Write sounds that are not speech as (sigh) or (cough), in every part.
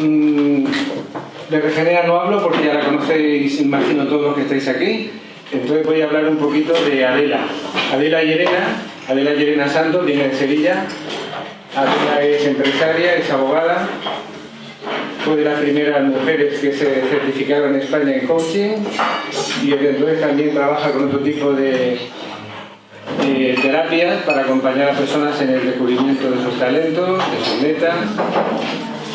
Mm, de Regenera no hablo porque ya la conocéis, imagino, todos los que estáis aquí. Entonces voy a hablar un poquito de Adela. Adela Llerena, Adela Llerena Santos, viene de Sevilla. Adela es empresaria, es abogada. Fue de las primeras mujeres que se certificaron en España en coaching y desde entonces también trabaja con otro tipo de, de terapias para acompañar a personas en el descubrimiento de sus talentos, de sus metas.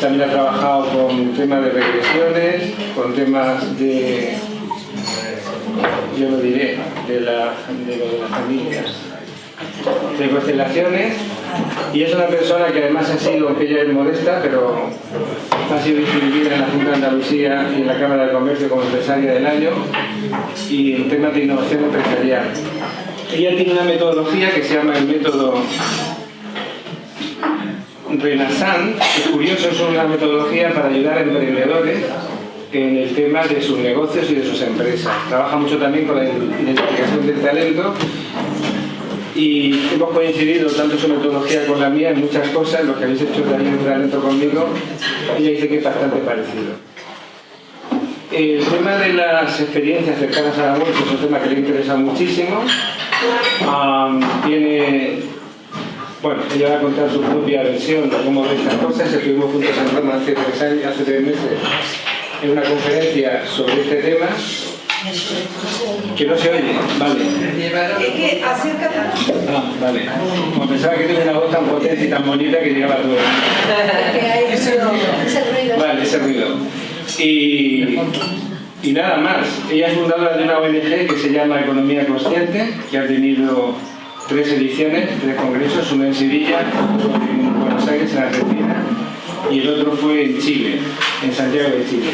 También ha trabajado con temas de regresiones, con temas de, yo lo diré, de, la, de las familias, de constelaciones. Y es una persona que además ha sido, aunque ella es modesta, pero ha sido distinguida en la Junta de Andalucía y en la Cámara de Comercio como empresaria del año y en temas de innovación empresarial. Ella tiene una metodología que se llama el método Renaissance, es curioso, es una metodología para ayudar a emprendedores en el tema de sus negocios y de sus empresas. Trabaja mucho también con la identificación del talento y hemos coincidido tanto su metodología con la mía en muchas cosas, lo que habéis hecho también un talento conmigo, ella dice que es bastante parecido. El tema de las experiencias cercanas a la muerte es un tema que le interesa muchísimo. tiene, bueno, ella va a contar su propia versión de cómo ve estas cosas. Estuvimos juntos en Roma hace tres, años, hace tres meses en una conferencia sobre este tema que no se oye, vale. Es que acércate. Ah, vale. Como pensaba que tienes una voz tan potente y tan bonita que llegaba a todo. Es que hay ese ruido. Vale, ese ruido. Y, y nada más. Ella es fundadora de una ONG que se llama Economía Consciente, que ha tenido tres ediciones, tres congresos, uno en Sevilla, en Buenos Aires, en Argentina, y el otro fue en Chile, en Santiago de Chile.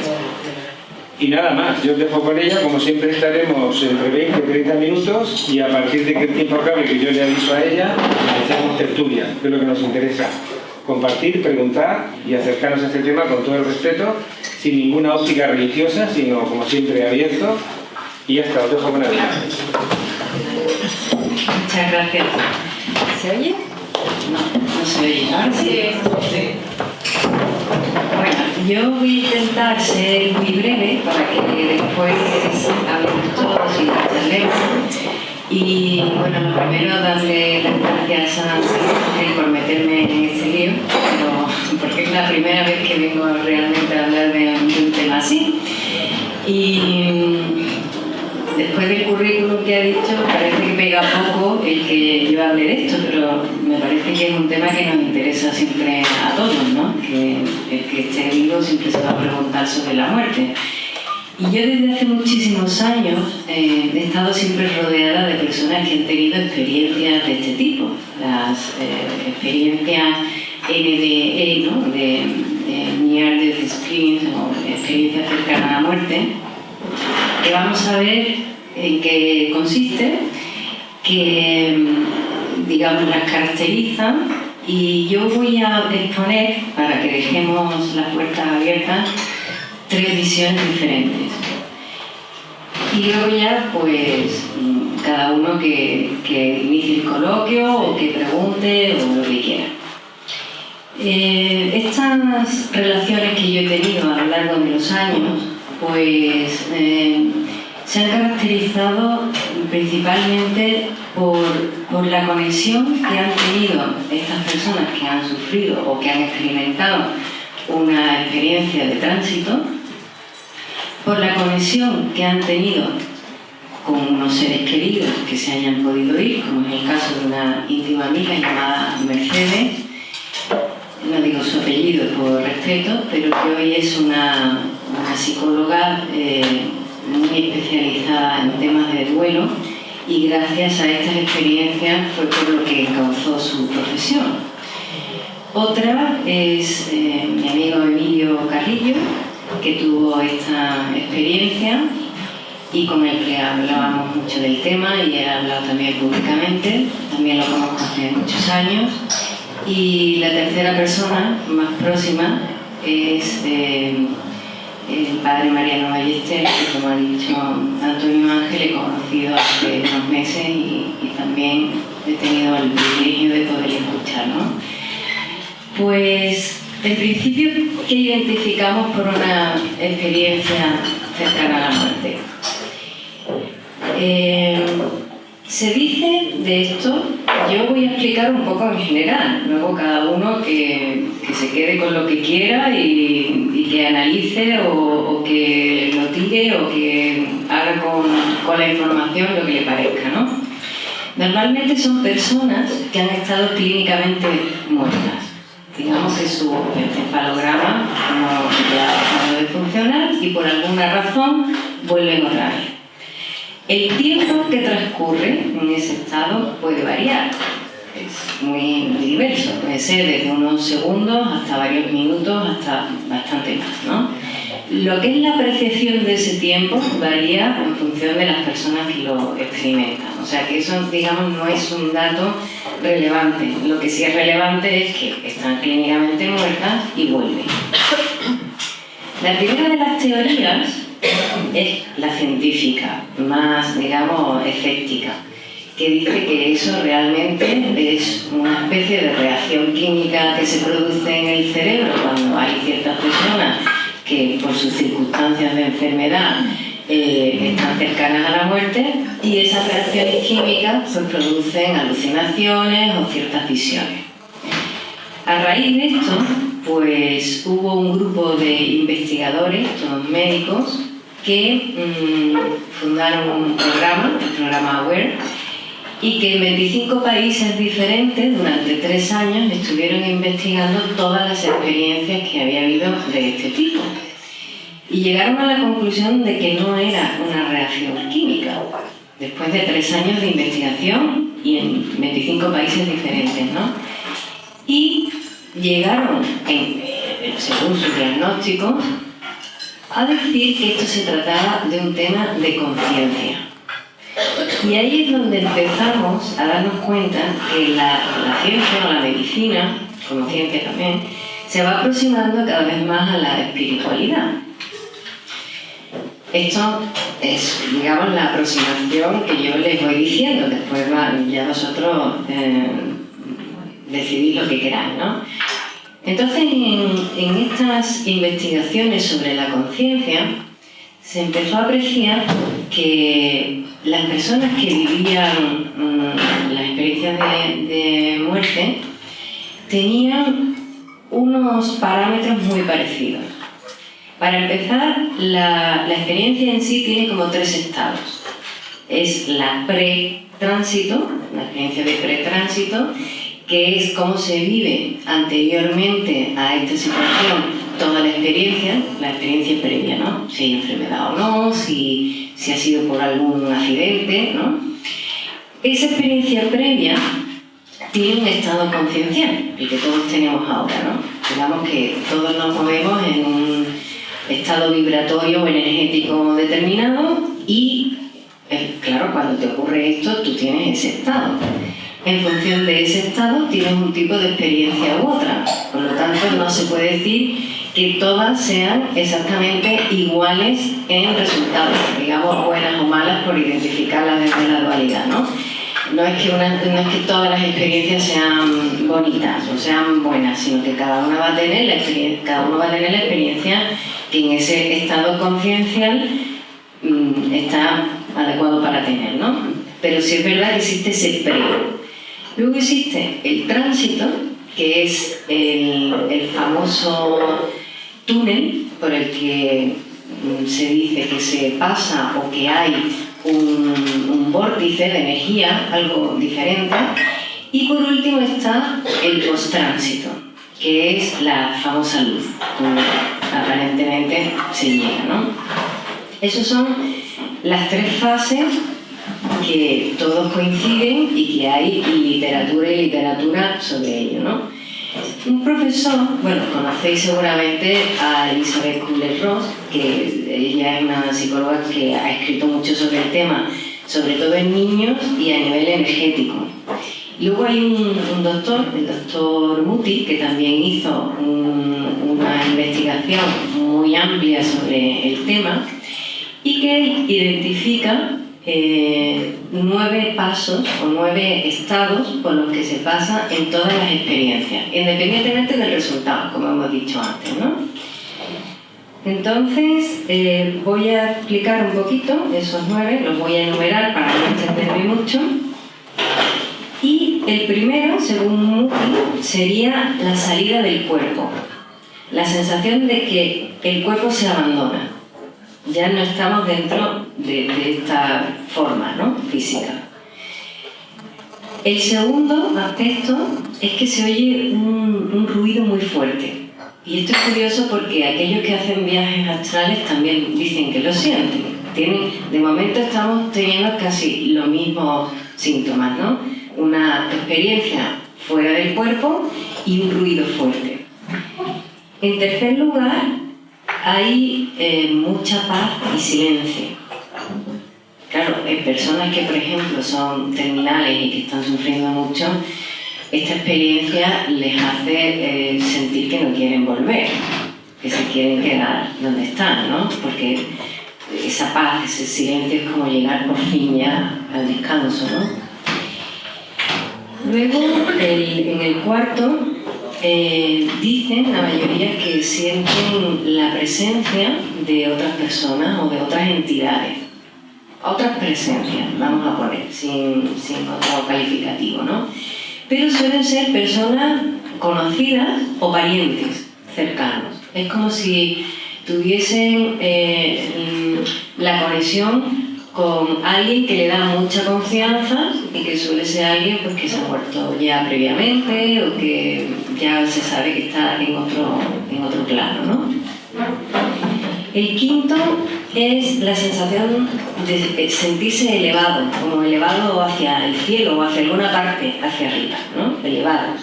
Y nada más, yo os dejo con ella, como siempre estaremos entre 20 y 30 minutos y a partir de que el tiempo acabe, que yo le aviso a ella, hacemos tertulia, es lo que nos interesa. Compartir, preguntar y acercarnos a este tema con todo el respeto, sin ninguna óptica religiosa, sino como siempre abierto. Y ya está, os dejo con ella. Muchas gracias. ¿Se oye? No, no se oye. Ahora sí. Bueno, yo voy a intentar ser muy breve para que después hablemos todos y charlemos. Y bueno, lo primero darle las gracias a Ángel por meterme en este lío, pero, porque es la primera vez que vengo realmente a hablar de un tema así. Y después del currículum que ha dicho, parece que pega poco el que yo hable de esto, pero me parece que es un tema que nos interesa siempre a todos, ¿no? Que el que esté vivo siempre se va a preguntar sobre la muerte. Y yo desde hace muchísimos años eh, he estado siempre rodeada de personas que han tenido experiencias de este tipo, las eh, experiencias NDE, ¿no? de, Near Death Experience o experiencias cercanas a la muerte, que vamos a ver en qué consiste, que digamos las caracterizan y yo voy a exponer, para que dejemos las puertas abiertas, tres visiones diferentes. Y luego ya, pues, cada uno que, que inicie el coloquio o que pregunte o lo que quiera. Eh, estas relaciones que yo he tenido a lo largo de los años, pues eh, se han caracterizado principalmente por, por, la conexión que han tenido estas personas que han sufrido o que han experimentado una experiencia de tránsito, por la conexión que han tenido con unos seres queridos que se hayan podido ir, como en el caso de una íntima amiga llamada Mercedes, no digo su apellido por respeto, pero que hoy es una, una psicóloga eh, muy especializada en temas de duelo y gracias a estas experiencias fue por lo que causó su profesión. Otra es eh, mi amigo Emilio Carrillo, que tuvo esta experiencia y con el que hablábamos mucho del tema y he hablado también públicamente, también lo conozco hace muchos años. Y la tercera persona más próxima es eh, el padre Mariano Ballester, que como ha dicho Antonio Ángel, he conocido hace unos meses y, también he tenido el privilegio de poder escuchar. ¿no? Pues En principio, ¿qué identificamos por una experiencia cercana a la muerte? Eh, se dice de esto, yo voy a explicar un poco en general, luego cada uno que, se quede con lo que quiera y, que analice o, que lo tire o que haga con, con, la información lo que le parezca. ¿no? Normalmente son personas que han estado clínicamente muertas. Digamos que su encefalograma no ha dejado de funcionar y por alguna razón vuelven a orar. El tiempo que transcurre en ese estado puede variar, es muy diverso, puede ser desde unos segundos hasta varios minutos, hasta bastante más. ¿no? Lo que es la apreciación de ese tiempo varía en función de las personas que lo experimentan. O sea que eso, digamos, no es un dato relevante. Lo que sí es relevante es que están clínicamente muertas y vuelven. La primera de las teorías es la científica, más, digamos, escéptica, que dice que eso realmente es una especie de reacción química que se produce en el cerebro cuando hay ciertas personas que por sus circunstancias de enfermedad eh, están cercanas a la muerte y esas reacciones químicas pues, producen alucinaciones o ciertas visiones. A raíz de esto, pues hubo un grupo de investigadores, todos médicos, que mm, fundaron un programa, el programa AWARE, y que en 25 países diferentes durante tres años estuvieron investigando todas las experiencias que había habido de este tipo. Y llegaron a la conclusión de que no era una reacción química, después de tres años de investigación y en 25 países diferentes. ¿no? Y llegaron, en, según su diagnóstico, a decir que esto se trataba de un tema de conciencia. Y ahí es donde empezamos a darnos cuenta que la, ciencia o la medicina, como ciencia también, se va aproximando cada vez más a la espiritualidad. Esto es, digamos, la aproximación que yo les voy diciendo, después ya vosotros eh, decidís lo que queráis, ¿no? Entonces, en, estas investigaciones sobre la conciencia, se empezó a apreciar que las personas que vivían mm, las experiencias de, muerte tenían unos parámetros muy parecidos. Para empezar, la, la experiencia en sí tiene como tres estados. Es la pre-tránsito, la experiencia de pre-tránsito, que es cómo se vive anteriormente a esta situación toda la experiencia, la experiencia previa, ¿no? Si hay enfermedad o no, si, si ha sido por algún accidente, ¿no? Esa experiencia previa tiene un estado conciencial, el que todos tenemos ahora, ¿no? Digamos que todos nos movemos en un estado vibratorio o energético determinado y, eh, claro, cuando te ocurre esto, tú tienes ese estado en función de ese estado tienes un tipo de experiencia u otra. Por lo tanto, no se puede decir que todas sean exactamente iguales en resultados, digamos buenas o malas por identificarlas desde la dualidad. ¿no? No, es que no es que todas las experiencias sean bonitas o sean buenas, sino que cada, una va a tener la cada uno va a tener la experiencia que en ese estado conciencial mm, está adecuado para tener. ¿no? Pero sí es verdad que existe ese pre Luego existe el tránsito, que es el, famoso túnel por el que mm, se dice que se pasa o que hay un, vórtice de energía, algo diferente. Y por último está el post-tránsito, que es la famosa luz, aparentemente se llega. ¿no? Esas son las tres fases que todos coinciden y que hay literatura y literatura sobre ello. ¿no? Un profesor, bueno, conocéis seguramente a Elizabeth Kubler-Ross, que ella es una psicóloga que ha escrito mucho sobre el tema, sobre todo en niños y a nivel energético. Luego hay un, doctor, el doctor Muti, que también hizo una investigación muy amplia sobre el tema y que identifica eh, nueve pasos o nueve estados por los que se pasa en todas las experiencias, independientemente del resultado, como hemos dicho antes. ¿no? Entonces, eh, voy a explicar un poquito esos nueve, los voy a enumerar para no extenderme mucho. Y el primero, según Muti, sería la salida del cuerpo. La sensación de que el cuerpo se abandona. Ya no estamos dentro de, esta forma ¿no? física. El segundo aspecto es que se oye un ruido muy fuerte. Y esto es curioso porque aquellos que hacen viajes astrales también dicen que lo sienten. Tienen, de momento estamos teniendo casi los mismos síntomas, ¿no? Una experiencia fuera del cuerpo y un ruido fuerte. En tercer lugar, hay eh, mucha paz y silencio. Claro, en personas que, por ejemplo, son terminales y que están sufriendo mucho, esta experiencia les hace eh, sentir que no quieren volver, que se quieren quedar donde están, ¿no? Porque esa paz, ese silencio es como llegar por fin ya al descanso, ¿no? Luego, en el cuarto, eh, dicen la mayoría que sienten la presencia de otras personas o de otras entidades. Otras presencias, vamos a poner, sin, sin calificativo, ¿no? pero suelen ser personas conocidas o parientes cercanos. Es como si tuviesen eh, la conexión con alguien que le da mucha confianza y que suele ser alguien pues, que se ha muerto ya previamente o que ya se sabe que está en otro, en otro plano. ¿no? El quinto es la sensación de sentirse elevado, como elevado hacia el cielo o hacia alguna parte hacia arriba, ¿no? elevados.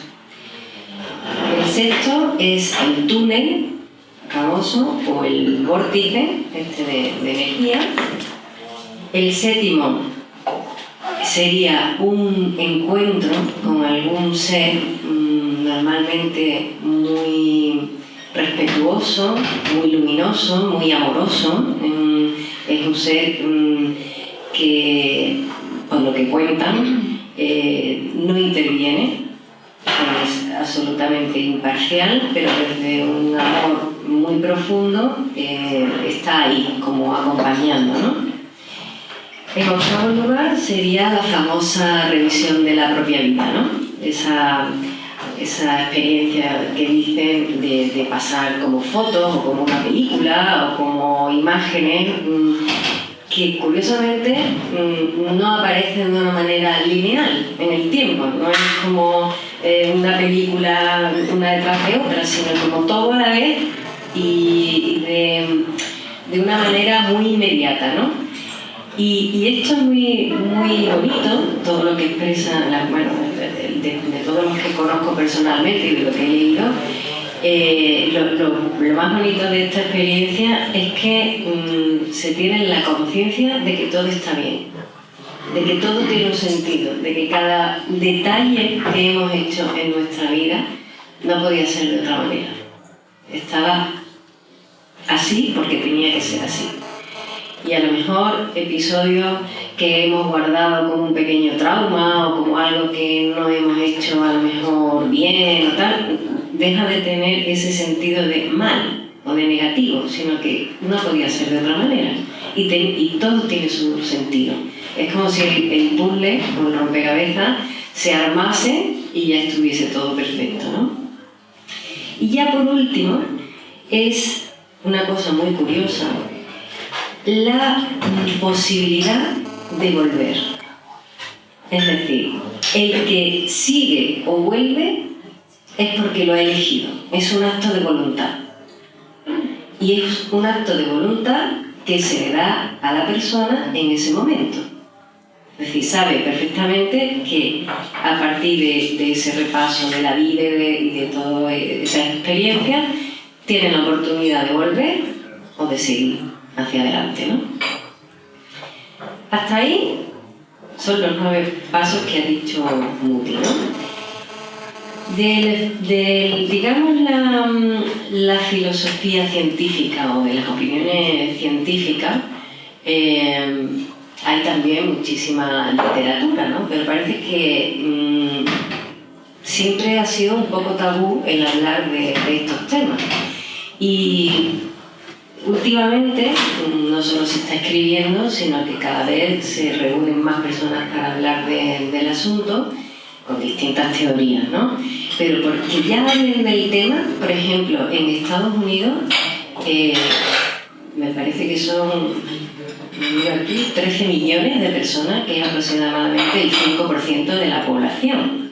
El sexto es el túnel famoso o el vórtice este de energía. El séptimo sería un encuentro con algún ser mm, normalmente muy respetuoso, muy luminoso, muy amoroso. Es un ser mm, que, por lo que cuentan, eh, no interviene, es absolutamente imparcial, pero desde un amor muy profundo eh, está ahí, como acompañando. ¿no? En octavo lugar sería la famosa revisión de la propia vida, ¿no? esa esa experiencia que dicen de, pasar como fotos o como una película o como imágenes mm, que curiosamente mm, no aparecen de una manera lineal en el tiempo, no es como eh, una película una detrás de otra, sino como todo a la vez y de, de una manera muy inmediata. ¿no? Y, esto es muy, muy bonito, todo lo que expresa, bueno, de, todos los que conozco personalmente y de lo que he leído, eh, lo, más bonito de esta experiencia es que mm, se tiene la conciencia de que todo está bien, de que todo tiene un sentido, de que cada detalle que hemos hecho en nuestra vida no podía ser de otra manera. Estaba así porque tenía que ser así y a lo mejor episodios que hemos guardado como un pequeño trauma o como algo que no hemos hecho a lo mejor bien o tal, deja de tener ese sentido de mal o de negativo, sino que no podía ser de otra manera. Y, y todo tiene su sentido. Es como si el, puzzle o el rompecabezas se armase y ya estuviese todo perfecto. ¿no? Y ya por último, es una cosa muy curiosa la posibilidad de volver. Es decir, el que sigue o vuelve es porque lo ha elegido, es un acto de voluntad. Y es un acto de voluntad que se le da a la persona en ese momento. Es decir, sabe perfectamente que a partir de, ese repaso de la vida y de, de toda esa experiencia, tiene la oportunidad de volver o de seguir hacia adelante. ¿no? Hasta ahí son los nueve pasos que ha dicho Moody. ¿no? De, digamos, la, filosofía científica o de las opiniones científicas, eh, hay también muchísima literatura, ¿no? Pero parece que mm, siempre ha sido un poco tabú el hablar de, estos temas. Y últimamente no solo se está escribiendo, sino que cada vez se reúnen más personas para hablar del asunto con distintas teorías, ¿no? Pero porque ya hablen del tema, por ejemplo, en Estados Unidos, eh, me parece que son aquí 13 millones de personas, que es aproximadamente el 5% de la población.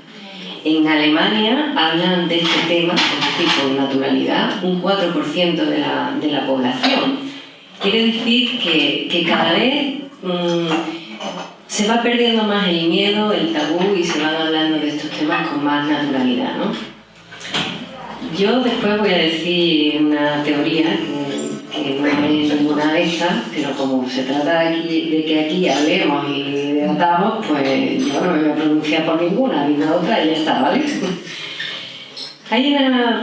En Alemania hablan de este tema, es decir, con naturalidad, un 4% de la, de la, población. Quiere decir que, que cada vez mm, se va perdiendo más el miedo, el tabú y se van hablando de estos temas con más naturalidad. ¿no? Yo después voy a decir una teoría que no es ninguna de estas, pero como se trata de, que aquí hablemos y debatamos, pues yo no me voy a pronunciar por ninguna, una otra y ya está, ¿vale? (laughs) Hay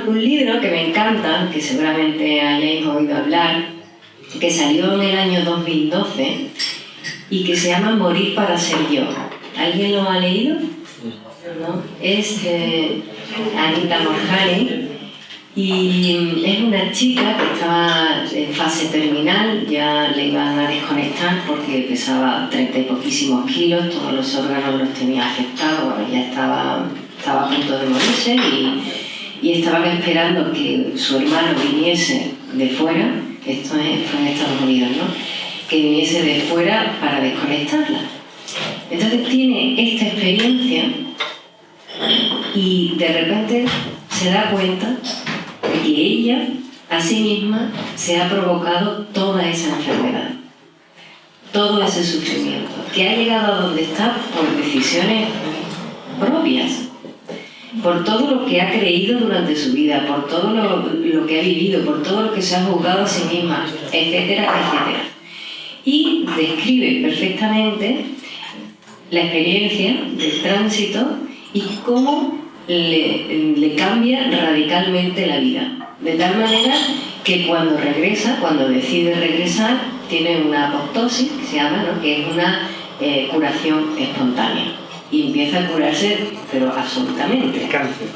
un libro que me encanta, que seguramente hayáis oído hablar, que salió en el año 2012 y que se llama Morir para ser yo. ¿Alguien lo ha leído? ¿No? Es de Anita Morjani y es una chica que estaba en fase terminal, ya le iban a desconectar porque pesaba 30 y poquísimos kilos, todos los órganos los tenía afectados, ya estaba, estaba a punto de morirse y, y estaban esperando que su hermano viniese de fuera, esto es, fue en Estados Unidos, ¿no? que viniese de fuera para desconectarla. Entonces tiene esta experiencia y de repente se da cuenta que ella a sí misma se ha provocado toda esa enfermedad, todo ese sufrimiento, que ha llegado a donde está por decisiones propias, por todo lo que ha creído durante su vida, por todo lo, que ha vivido, por todo lo que se ha juzgado a sí misma, etcétera, etcétera. Y describe perfectamente la experiencia del tránsito y cómo le, cambia radicalmente la vida. De tal manera que cuando regresa, cuando decide regresar, tiene una apoptosis, que se llama, ¿no? que es una eh, curación espontánea. Y empieza a curarse, pero absolutamente. ¿El cáncer?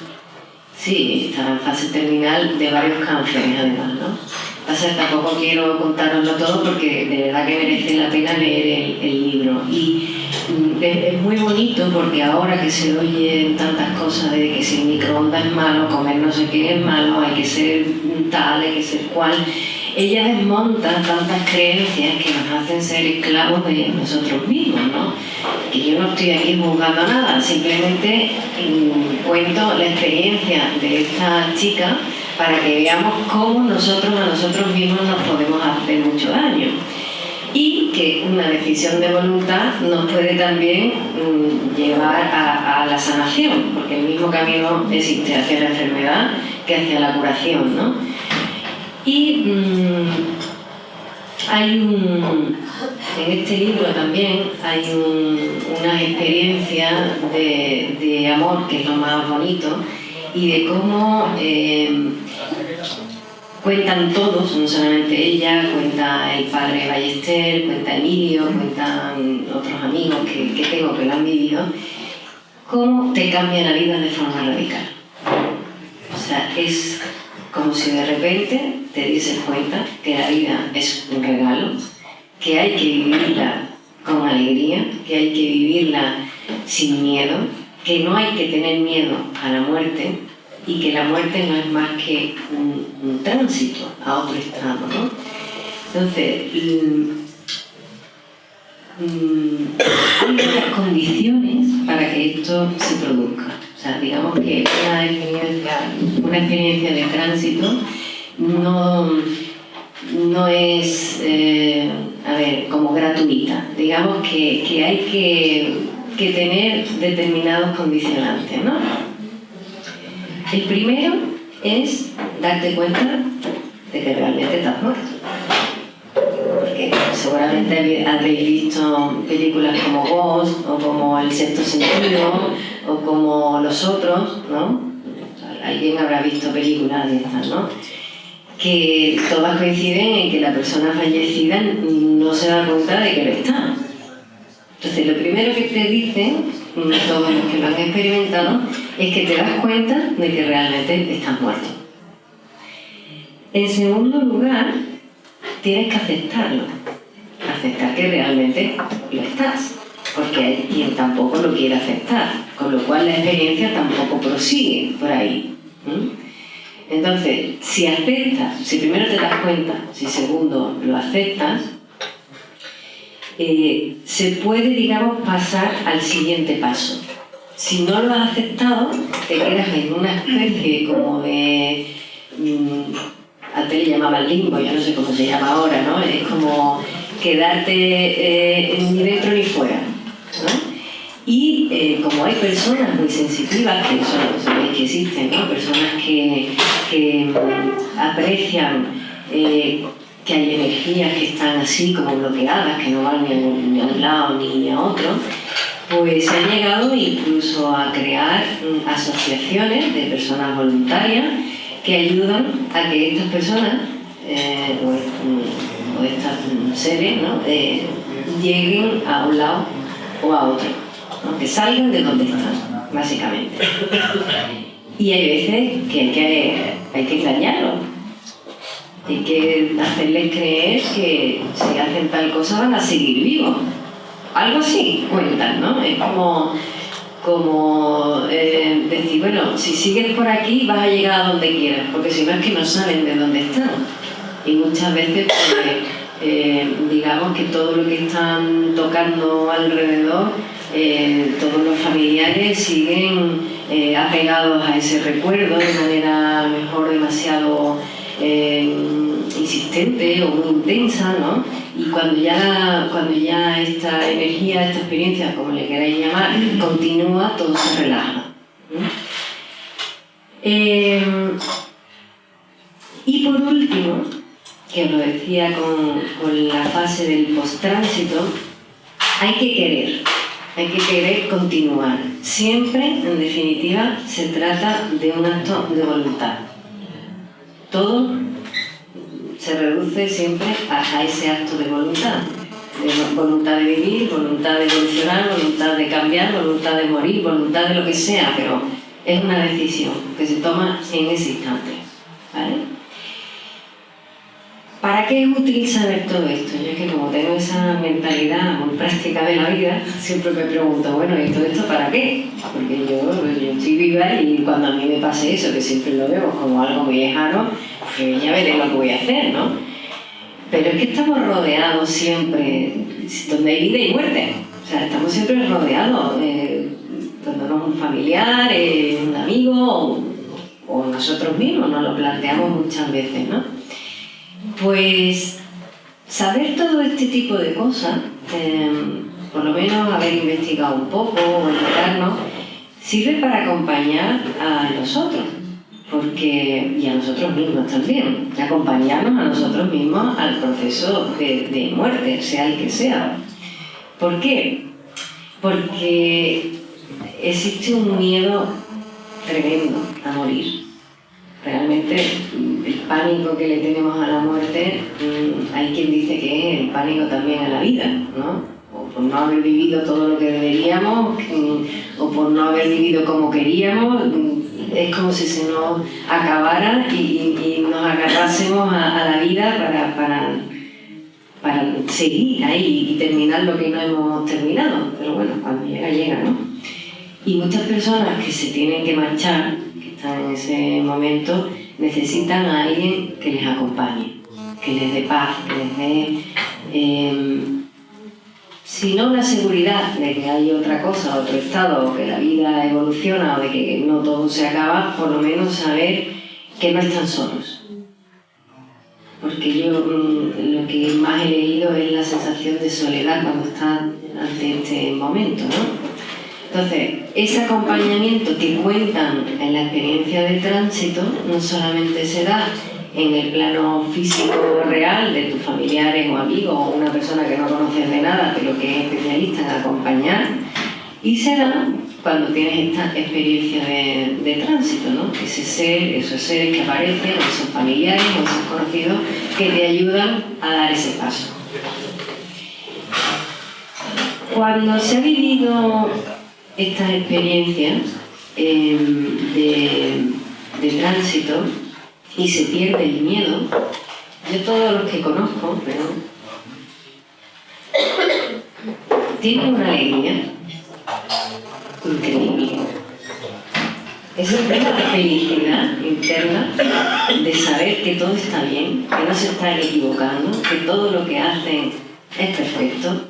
Sí, está en fase terminal de varios cánceres además, ¿no? Pasa, tampoco quiero contároslo todo porque de verdad que merece la pena leer el, el libro. Y es, muy bonito porque ahora que se oyen tantas cosas de que si el microondas es malo, comer no sé qué es malo, hay que ser tal, hay que ser cual, ella desmonta tantas creencias que nos hacen ser esclavos de nosotros mismos, ¿no? Que yo no estoy aquí juzgando nada, simplemente mm, cuento la experiencia de esta chica para que veamos cómo nosotros a nosotros mismos nos podemos hacer mucho daño y que una decisión de voluntad nos puede también mm, llevar a, la sanación, porque el mismo camino existe hacia la enfermedad que hacia la curación. ¿no? Y mm, hay un, en este libro también hay una experiencia de, amor, que es lo más bonito, y de cómo eh, cuentan todos, no solamente ella, cuenta el padre Ballester, cuenta Emilio, cuentan otros amigos que, que tengo que lo han vivido, cómo te cambia la vida de forma radical. O sea, es como si de repente te dieses cuenta que la vida es un regalo, que hay que vivirla con alegría, que hay que vivirla sin miedo, que no hay que tener miedo a la muerte, y que la muerte no es más que un, tránsito a otro estado. ¿no? Entonces, mm, hay muchas condiciones para que esto se produzca. O sea, digamos que una experiencia, una experiencia de tránsito no, no es, eh, a ver, como gratuita. Digamos que, que hay que, que tener determinados condicionantes, ¿no? El primero es darte cuenta de que realmente estás muerto. Porque seguramente habréis visto películas como Ghost o como El sexto sentido o como Los otros, ¿no? Alguien habrá visto películas de estas, ¿no? Que todas coinciden en que la persona fallecida no se da cuenta de que lo está. Entonces, lo primero que te dicen, todos los que lo han experimentado, es que te das cuenta de que realmente estás muerto. En segundo lugar, tienes que aceptarlo. Aceptar que realmente lo estás. Porque hay quien tampoco lo quiere aceptar. Con lo cual la experiencia tampoco prosigue por ahí. Entonces, si aceptas, si primero te das cuenta, si segundo lo aceptas, eh, se puede, digamos, pasar al siguiente paso. Si no lo has aceptado, te quedas en una especie como de... Mm, antes le llamaban limbo, ya no sé cómo se llama ahora, ¿no? Es como quedarte eh, ni dentro ni fuera. Y eh, como hay personas muy sensitivas, que son, sabéis que existen, ¿no? personas que, que mm, aprecian que hay energías que están así como bloqueadas, que no van ni a, un lado ni a otro, pues se han llegado incluso a crear mm, asociaciones de personas voluntarias que ayudan a que estas personas eh, o, estas seres ¿no? eh, lleguen a un lado o a otro, que salgan de donde están, básicamente. Y hay veces que hay que, hay que engañarlos hay que hacerles creer que si hacen tal cosa van a seguir vivos. Algo así cuentan, ¿no? Es como, como eh, decir, bueno, si sigues por aquí vas a llegar a donde quieras, porque si no es que no saben de dónde están. Y muchas veces, pues, eh, digamos que todo lo que están tocando alrededor, eh, todos los familiares siguen apegados a ese recuerdo de manera mejor demasiado eh, insistente o muy intensa, ¿no? Y cuando ya, cuando ya esta energía, esta experiencia, como le queráis llamar, continúa, todo se relaja. Eh, y por último, que lo decía con, con la fase del post-tránsito, hay que querer, hay que querer continuar. Siempre, en definitiva, se trata de un acto de voluntad todo se reduce siempre a, ese acto de voluntad. De voluntad de vivir, voluntad de evolucionar, voluntad de cambiar, voluntad de morir, voluntad de lo que sea, pero es una decisión que se toma en ese instante. ¿Para qué es útil saber todo esto? Yo es que como tengo esa mentalidad muy práctica de la vida, siempre me pregunto, bueno, ¿y todo esto para qué? Porque yo, yo estoy viva y cuando a mí me pase eso, que siempre lo veo como algo muy lejano, pues ya veré lo que voy a hacer, ¿no? Pero es que estamos rodeados siempre, donde hay vida y muerte. O sea, estamos siempre rodeados, eh, no un familiar, un amigo o, o nosotros mismos, nos lo planteamos muchas veces, ¿no? Pues saber todo este tipo de cosas, em, por lo menos haber investigado un poco o enterarnos, sirve para acompañar a nosotros porque, y a nosotros mismos también, acompañarnos a nosotros mismos al proceso de, de muerte, sea el que sea. ¿Por qué? Porque existe un miedo tremendo a morir realmente el pánico que le tenemos a la muerte, mm, hay quien dice que es el pánico también a la vida, ¿no? O por no haber vivido todo lo que deberíamos, mm, o por no haber vivido como queríamos, mm, es como si se nos acabara y, nos agarrásemos a, la vida para, para, para seguir ahí y terminar lo que no hemos terminado. Pero bueno, cuando llega, llega, ¿no? Y muchas personas que se tienen que marchar están en ese momento, necesitan a alguien que les acompañe, que les dé paz, que les dé, em, si no una seguridad de que hay otra cosa, otro estado, o que la vida evoluciona o de que no todo se acaba, por lo menos saber que no están solos. Porque yo mm, lo que más he leído es la sensación de soledad cuando están ante este momento, ¿no? Entonces, ese acompañamiento que cuentan en la experiencia de tránsito no solamente se da en el plano físico real de tus familiares o amigos o una persona que no conoces de nada pero que es especialista en acompañar y se da cuando tienes esta experiencia de, tránsito, ¿no? Ese ser, esos seres que aparecen, esos familiares esos conocidos que te ayudan a dar ese paso. Cuando se ha vivido estas experiencias em, de, tránsito y se pierde el miedo, yo todos los que conozco, pero tienen una alegría increíble. Es una felicidad interna de saber que todo está bien, que no se están equivocando, que todo lo que hacen es perfecto,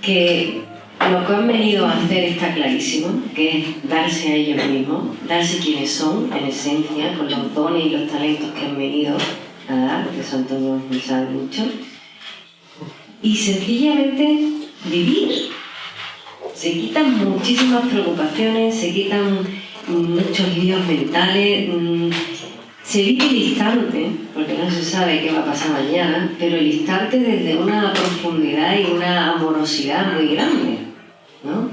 que lo que han venido a hacer está clarísimo, que es darse a ellos mismos, darse quienes son, en esencia, con los dones y los talentos que han venido a dar, que son todos, saben mucho, y sencillamente vivir. Se quitan muchísimas preocupaciones, se quitan muchos líos mentales, mm, se vive el instante, porque no se sabe qué va a pasar mañana, pero el instante desde una profundidad y una amorosidad muy grande. ¿No?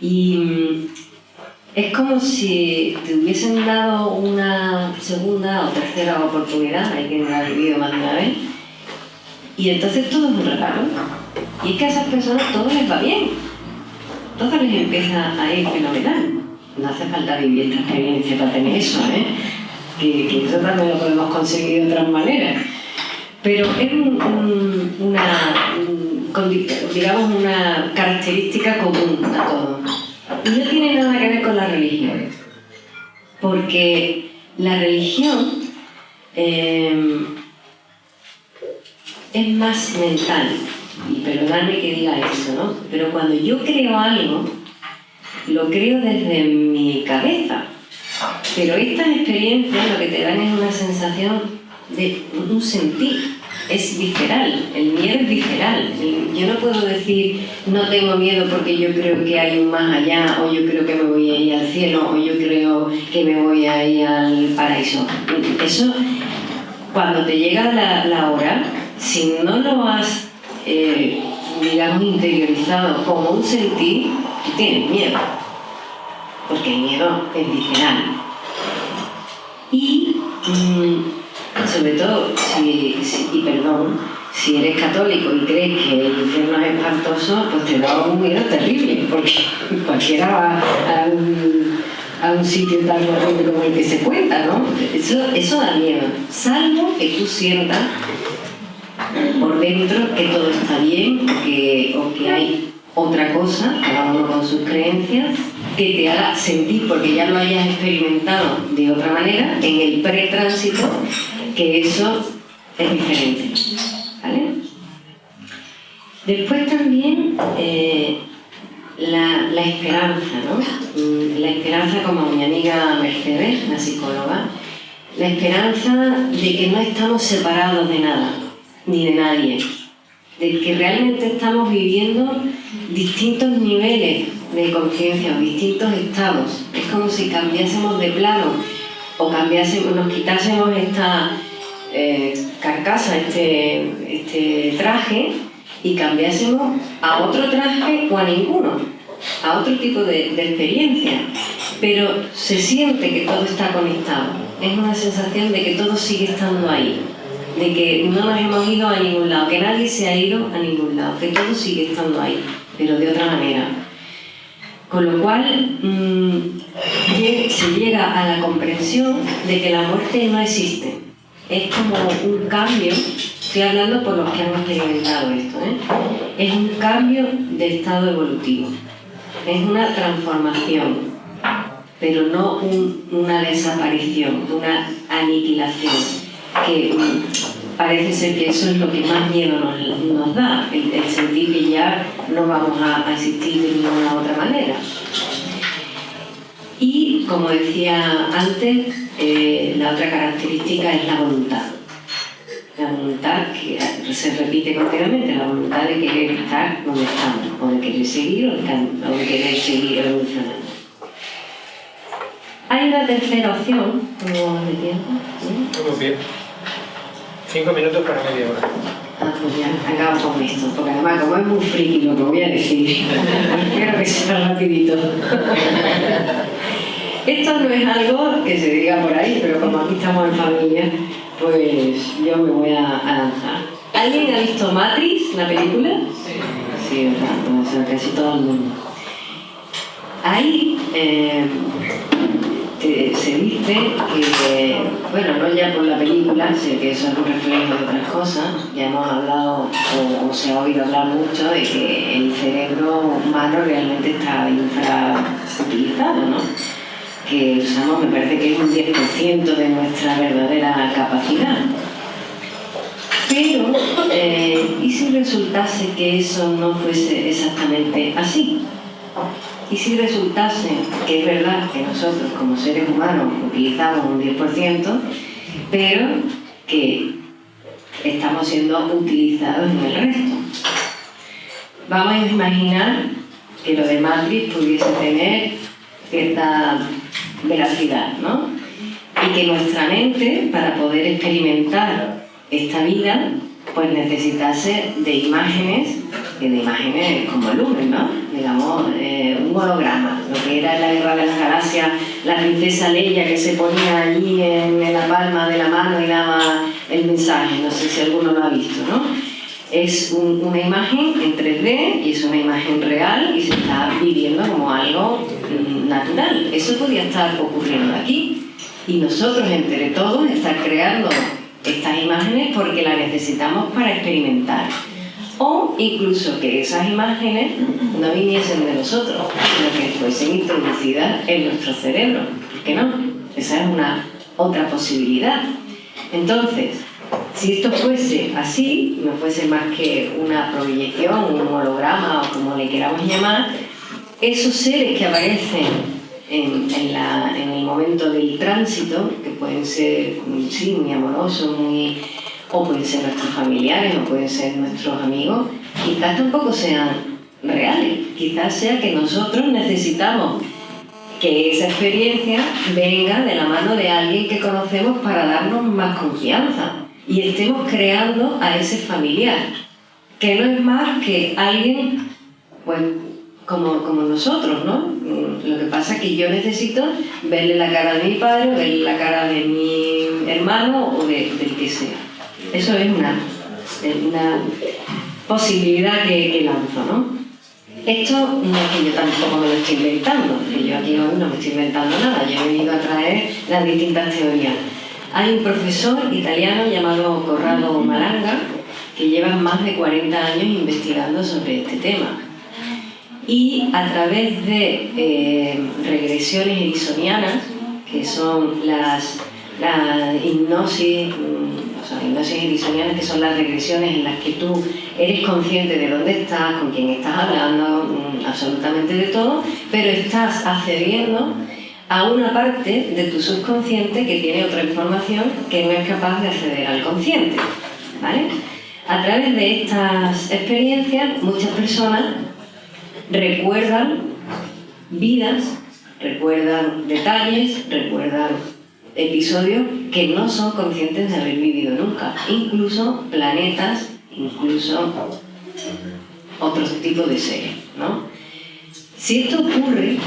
Y mm, es como si te hubiesen dado una segunda o tercera oportunidad, hay quien lo ha vivido más de una vez, y entonces todo es un regalo. Y es que a esas personas todo les va bien, todo les empieza a ir fenomenal. No hace falta vivir esta experiencia para tener eso, ¿eh? que, que eso también lo podemos conseguir de otras maneras. Pero es una, digamos, una característica común a todos. Y no tiene nada que ver con la religión. Porque la religión eh, es más mental. Y perdonadme que diga eso, ¿no? Pero cuando yo creo algo, lo creo desde mi cabeza. Pero estas experiencias lo que te dan es una sensación de un sentir, es visceral, el miedo es visceral. Yo no puedo decir no tengo miedo porque yo creo que hay un más allá, o yo creo que me voy a ir al cielo, o yo creo que me voy a ir al paraíso. Eso, cuando te llega la, hora, si no lo has, eh, digamos, interiorizado como un sentir, tienes miedo, porque el miedo es visceral. Y mm, sobre todo, si, y perdón, si eres católico y crees que el infierno es espantoso, pues te da un miedo terrible, porque (laughs) cualquiera va a un, sitio tan horrible como el que se cuenta, ¿no? Eso, eso da miedo, salvo que tú sientas por dentro que todo está bien que, o que hay otra cosa, cada uno con sus creencias, que te haga sentir, porque ya lo hayas experimentado de otra manera, en el pretránsito, que eso es diferente. ¿vale? Después también eh, la, la, esperanza, ¿no? Mm, la esperanza como mi amiga Mercedes, la psicóloga, la esperanza de que no estamos separados de nada, ni de nadie, de que realmente estamos viviendo distintos niveles de conciencia, distintos estados. Es como si cambiásemos de plano o cambiásemos, nos quitásemos esta eh, carcasa, este, este traje y cambiásemos a otro traje o a ninguno, a otro tipo de, experiencia. Pero se siente que todo está conectado. Es una sensación de que todo sigue estando ahí de que no nos hemos ido a ningún lado, que nadie se ha ido a ningún lado, que todo sigue estando ahí, pero de otra manera. Con lo cual mm, se llega a la comprensión de que la muerte no existe. Es como un cambio, estoy hablando por los que han experimentado esto, ¿eh? es un cambio de estado evolutivo, es una transformación, pero no una desaparición, una aniquilación que mm, parece ser que eso es lo que más miedo nos, da, el, sentir que ya no vamos a, existir de ninguna otra manera. Y como decía antes, eh, la otra característica es la voluntad. La voluntad que se repite continuamente, la voluntad de querer estar donde estamos, o de querer seguir o de querer seguir evolucionando. Hay una tercera opción, como de tiempo. Muy bien. Cinco minutos para media hora. Ah, pues ya, acabamos con esto, porque además como es muy friki lo que voy a decir, (laughs) espero que sea rapidito. Esto no es algo que se diga por ahí, pero como aquí estamos en familia, pues yo me voy a, lanzar. ¿Alguien ha visto Matrix, la película? Sí. sí, ¿verdad? O sea, casi todo el mundo. Ahí eh, se dice que, bueno, no ya por la película, sé que eso es un reflejo de otras cosas, ya hemos hablado o, se ha oído hablar mucho de que el cerebro humano realmente está infrautilizado, ¿no? Que usamos, me parece que es un 10% de nuestra verdadera capacidad. Pero, eh, ¿y si resultase que eso no fuese exactamente así? Y si resultase que es verdad que nosotros como seres humanos utilizamos un 10%, pero que estamos siendo utilizados en el resto. Vamos a imaginar que lo de Matrix pudiese tener cierta veracidad, ¿no? Y que nuestra mente, para poder experimentar esta vida, pues necesitase de imágenes, de imágenes como lumen, ¿no? Digamos, eh, un holograma, lo que era la guerra de las galaxias, la princesa Leia que se ponía allí en, la palma de la mano y daba el mensaje, no sé si alguno lo ha visto, ¿no? Es una imagen en 3D y es una imagen real y se está viviendo como algo mm, natural. Eso podría estar ocurriendo aquí y nosotros entre todos estar creando estas imágenes porque las necesitamos para experimentar. O incluso que esas imágenes no viniesen de nosotros, sino que fuesen introducidas en nuestro cerebro. ¿Por qué no? Esa es una otra posibilidad. Entonces, si esto fuese así, no fuese más que una proyección, un holograma o como le queramos llamar, esos seres que aparecen en, el momento del tránsito, que pueden ser muy amorosos, muy, o pueden ser nuestros familiares, o pueden ser nuestros amigos, quizás tampoco sean reales, quizás sea que nosotros necesitamos que esa experiencia venga de la mano de alguien que conocemos para darnos más confianza y estemos creando a ese familiar, que no es más que alguien pues, como, como nosotros, ¿no? Lo que pasa es que yo necesito verle la cara de mi padre, verle la cara de mi hermano o de, del que sea. Eso es una, una posibilidad que, que lanzo, ¿no? Esto no es que yo tampoco me lo estoy inventando, que yo aquí hoy no me estoy inventando nada, yo he venido a traer las distintas teorías. Hay un profesor italiano llamado Corrado Malanga que lleva más de 40 años investigando sobre este tema. Y a través de eh, regresiones erisonianas, que son las, la hipnosis, mm, o sea, hipnosis erisonianas, que son las regresiones en las que tú eres consciente de dónde estás, con quién estás hablando, mm, absolutamente de todo, pero estás accediendo a una parte de tu subconsciente que tiene otra información que no es capaz de acceder al consciente. ¿vale? A través de estas experiencias, muchas personas recuerdan vidas, recuerdan detalles, recuerdan episodios que no son conscientes de haber vivido nunca, incluso planetas, incluso otros tipos de seres. ¿no? Si esto ocurre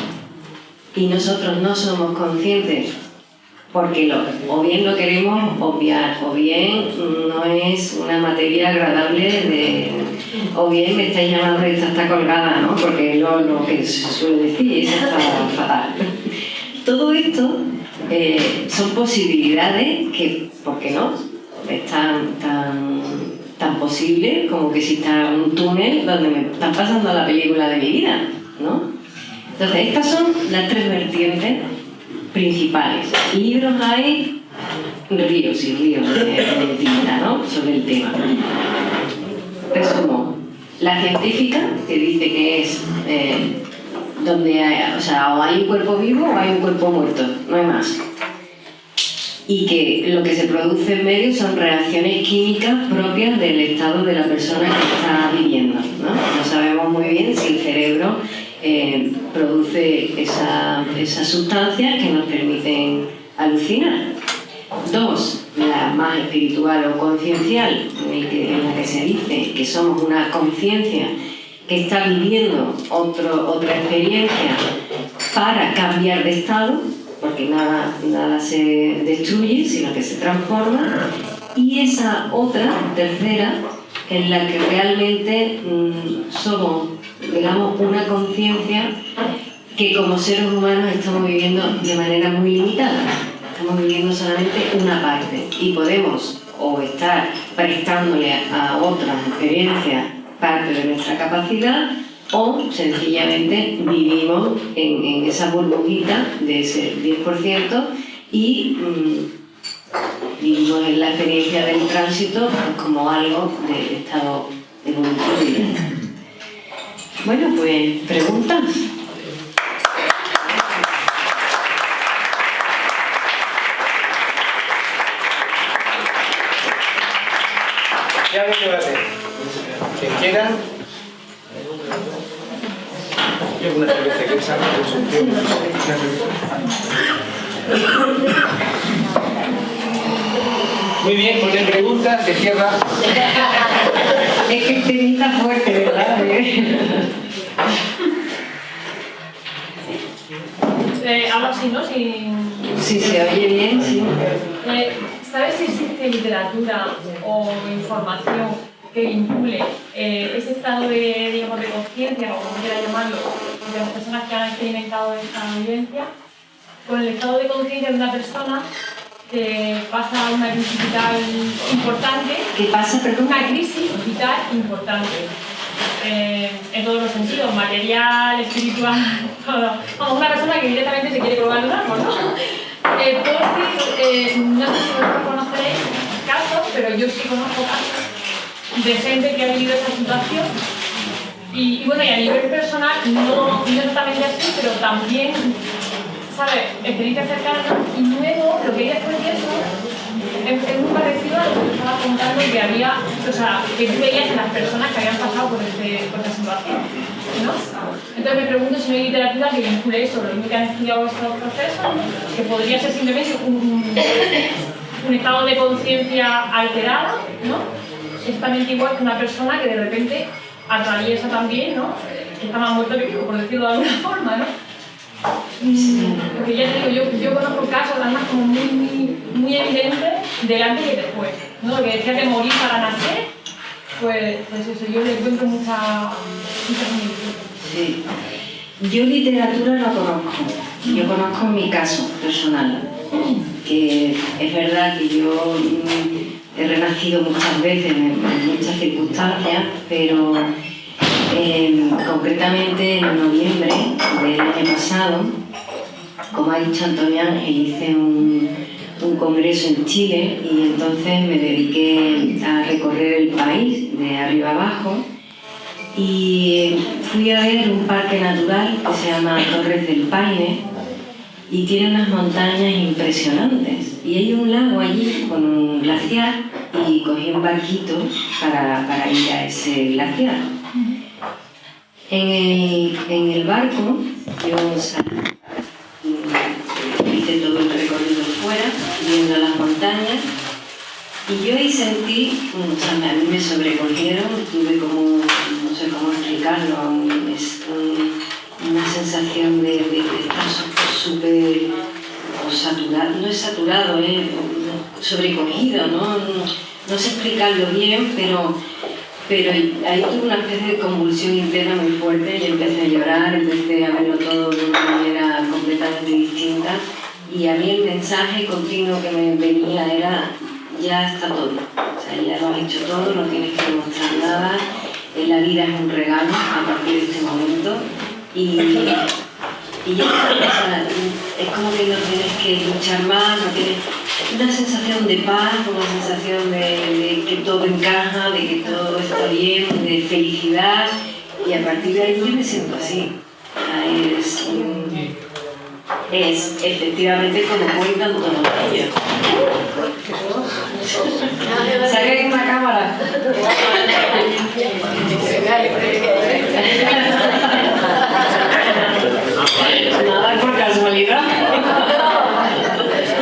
y nosotros no somos conscientes porque lo, o bien lo queremos obviar, o bien no es una materia agradable de, o bien me estáis llamando esta está colgada, ¿no? Porque es lo, que se suele decir, esa está fatal. Todo esto eh, son posibilidades que, ¿por qué no? Es tan, tan, tan posible como que si está un túnel donde me están pasando la película de mi vida, ¿no? Entonces, estas son las tres vertientes principales. Libros hay ríos y ríos de, ¿no? sobre el tema. Resumo. La científica, que dice que es eh, donde hay, o sea, o hay un cuerpo vivo o hay un cuerpo muerto, no hay más. Y que lo que se produce en medio son reacciones químicas propias del estado de la persona que está viviendo. No, no sabemos muy bien si el cerebro eh, produce esas sustancias que nos permiten alucinar. Dos, la más espiritual o conciencial, en la que se dice que somos una conciencia que está viviendo otra experiencia para cambiar de estado, porque nada, nada se destruye, sino que se transforma. Y esa otra, tercera, en la que realmente mm, somos, digamos, una conciencia que como seres humanos estamos viviendo de manera muy limitada. Estamos viviendo solamente una parte y podemos o estar prestándole a otras experiencias parte de nuestra capacidad o sencillamente vivimos en, esa burbujita de ese 10% y mm, vivimos en la experiencia del tránsito como algo del estado evolutivo. Bueno, pues preguntas. Ya lo debate. Quien quiera. Y alguna cerveza que salga con su Muy bien, con el pregunta se cierra. (laughs) es que te fuerte, ¿verdad? Algo así, ¿no? Sin... Sí, se oye bien, sí. Eh, ¿Sabes si existe literatura o información que vincule eh, ese estado de, digamos, de conciencia, o como quiera llamarlo, de las personas que han experimentado esta vivencia, con el estado de conciencia de una persona que pasa una crisis vital importante? ¿Qué pasa, perdón? Una crisis vital importante. Eh, en todos los sentidos, material, espiritual, (laughs) todo. Como una persona que directamente se quiere colgar un árbol, ¿no? (laughs) Eh, eh, no sé si vosotros conoceréis casos, pero yo sí conozco casos de gente que ha vivido esa situación. Y, bueno, y a nivel personal, no, no exactamente así, pero también, ¿sabes? Experiencia cercana. Y luego, lo que hay después de eso es, muy parecido a lo que estaba contando que había, o sea, que tú veías en las personas que habían pasado por, este, por esta situación. ¿no? Entonces me pregunto si no hay literatura que vincule eso, lo mismo que han estudiado estos procesos, que podría ser simplemente un, un estado de conciencia alterado, ¿no? Exactamente igual que una persona que de repente atraviesa también, ¿no? Que más muerto que por decirlo de alguna forma, ¿no? Porque ya digo, yo, yo conozco casos además como muy, muy, muy evidentes delante y después. ¿no? Lo que decía de morir para nacer, pues, pues eso, yo le encuentro mucha, mucha Sí. Yo literatura no conozco, yo conozco mi caso personal, que es verdad que yo mm, he renacido muchas veces en, muchas circunstancias, pero em, concretamente en noviembre del año pasado, como ha dicho Antonio Ángel, hice un, un congreso en Chile y entonces me dediqué a recorrer el país de arriba abajo y fui a ver un parque natural que se llama Torres del Paine y tiene unas montañas impresionantes y hay un lago allí con un glaciar y cogí un barquito para, para ir a ese glaciar. En el, en el barco yo salí, hice todo el recorrido fuera, viendo las montañas y yo ahí sentí, o sea, a mí me sobrecogieron, tuve como, no sé cómo explicarlo, una sensación de, estar súper saturado, no es saturado, es sobrecogido, ¿no? no sé explicarlo bien, pero, pero ahí tuve una especie de convulsión interna muy fuerte y empecé a llorar, empecé a verlo todo de una manera completamente distinta y a mí el mensaje continuo que me venía era ya está todo. O sea, ya lo has hecho todo, no tienes que demostrar nada. La vida es un regalo a partir de este momento. Y, y ya es como que no tienes que luchar más, no tienes una sensación de paz, una sensación de, que todo encaja, de que todo está bien, de felicidad. Y a partir de ahí yo me siento así. Es, es efectivamente como cuentan todos ellos. Saca una cámara. (laughs) Nada por casualidad.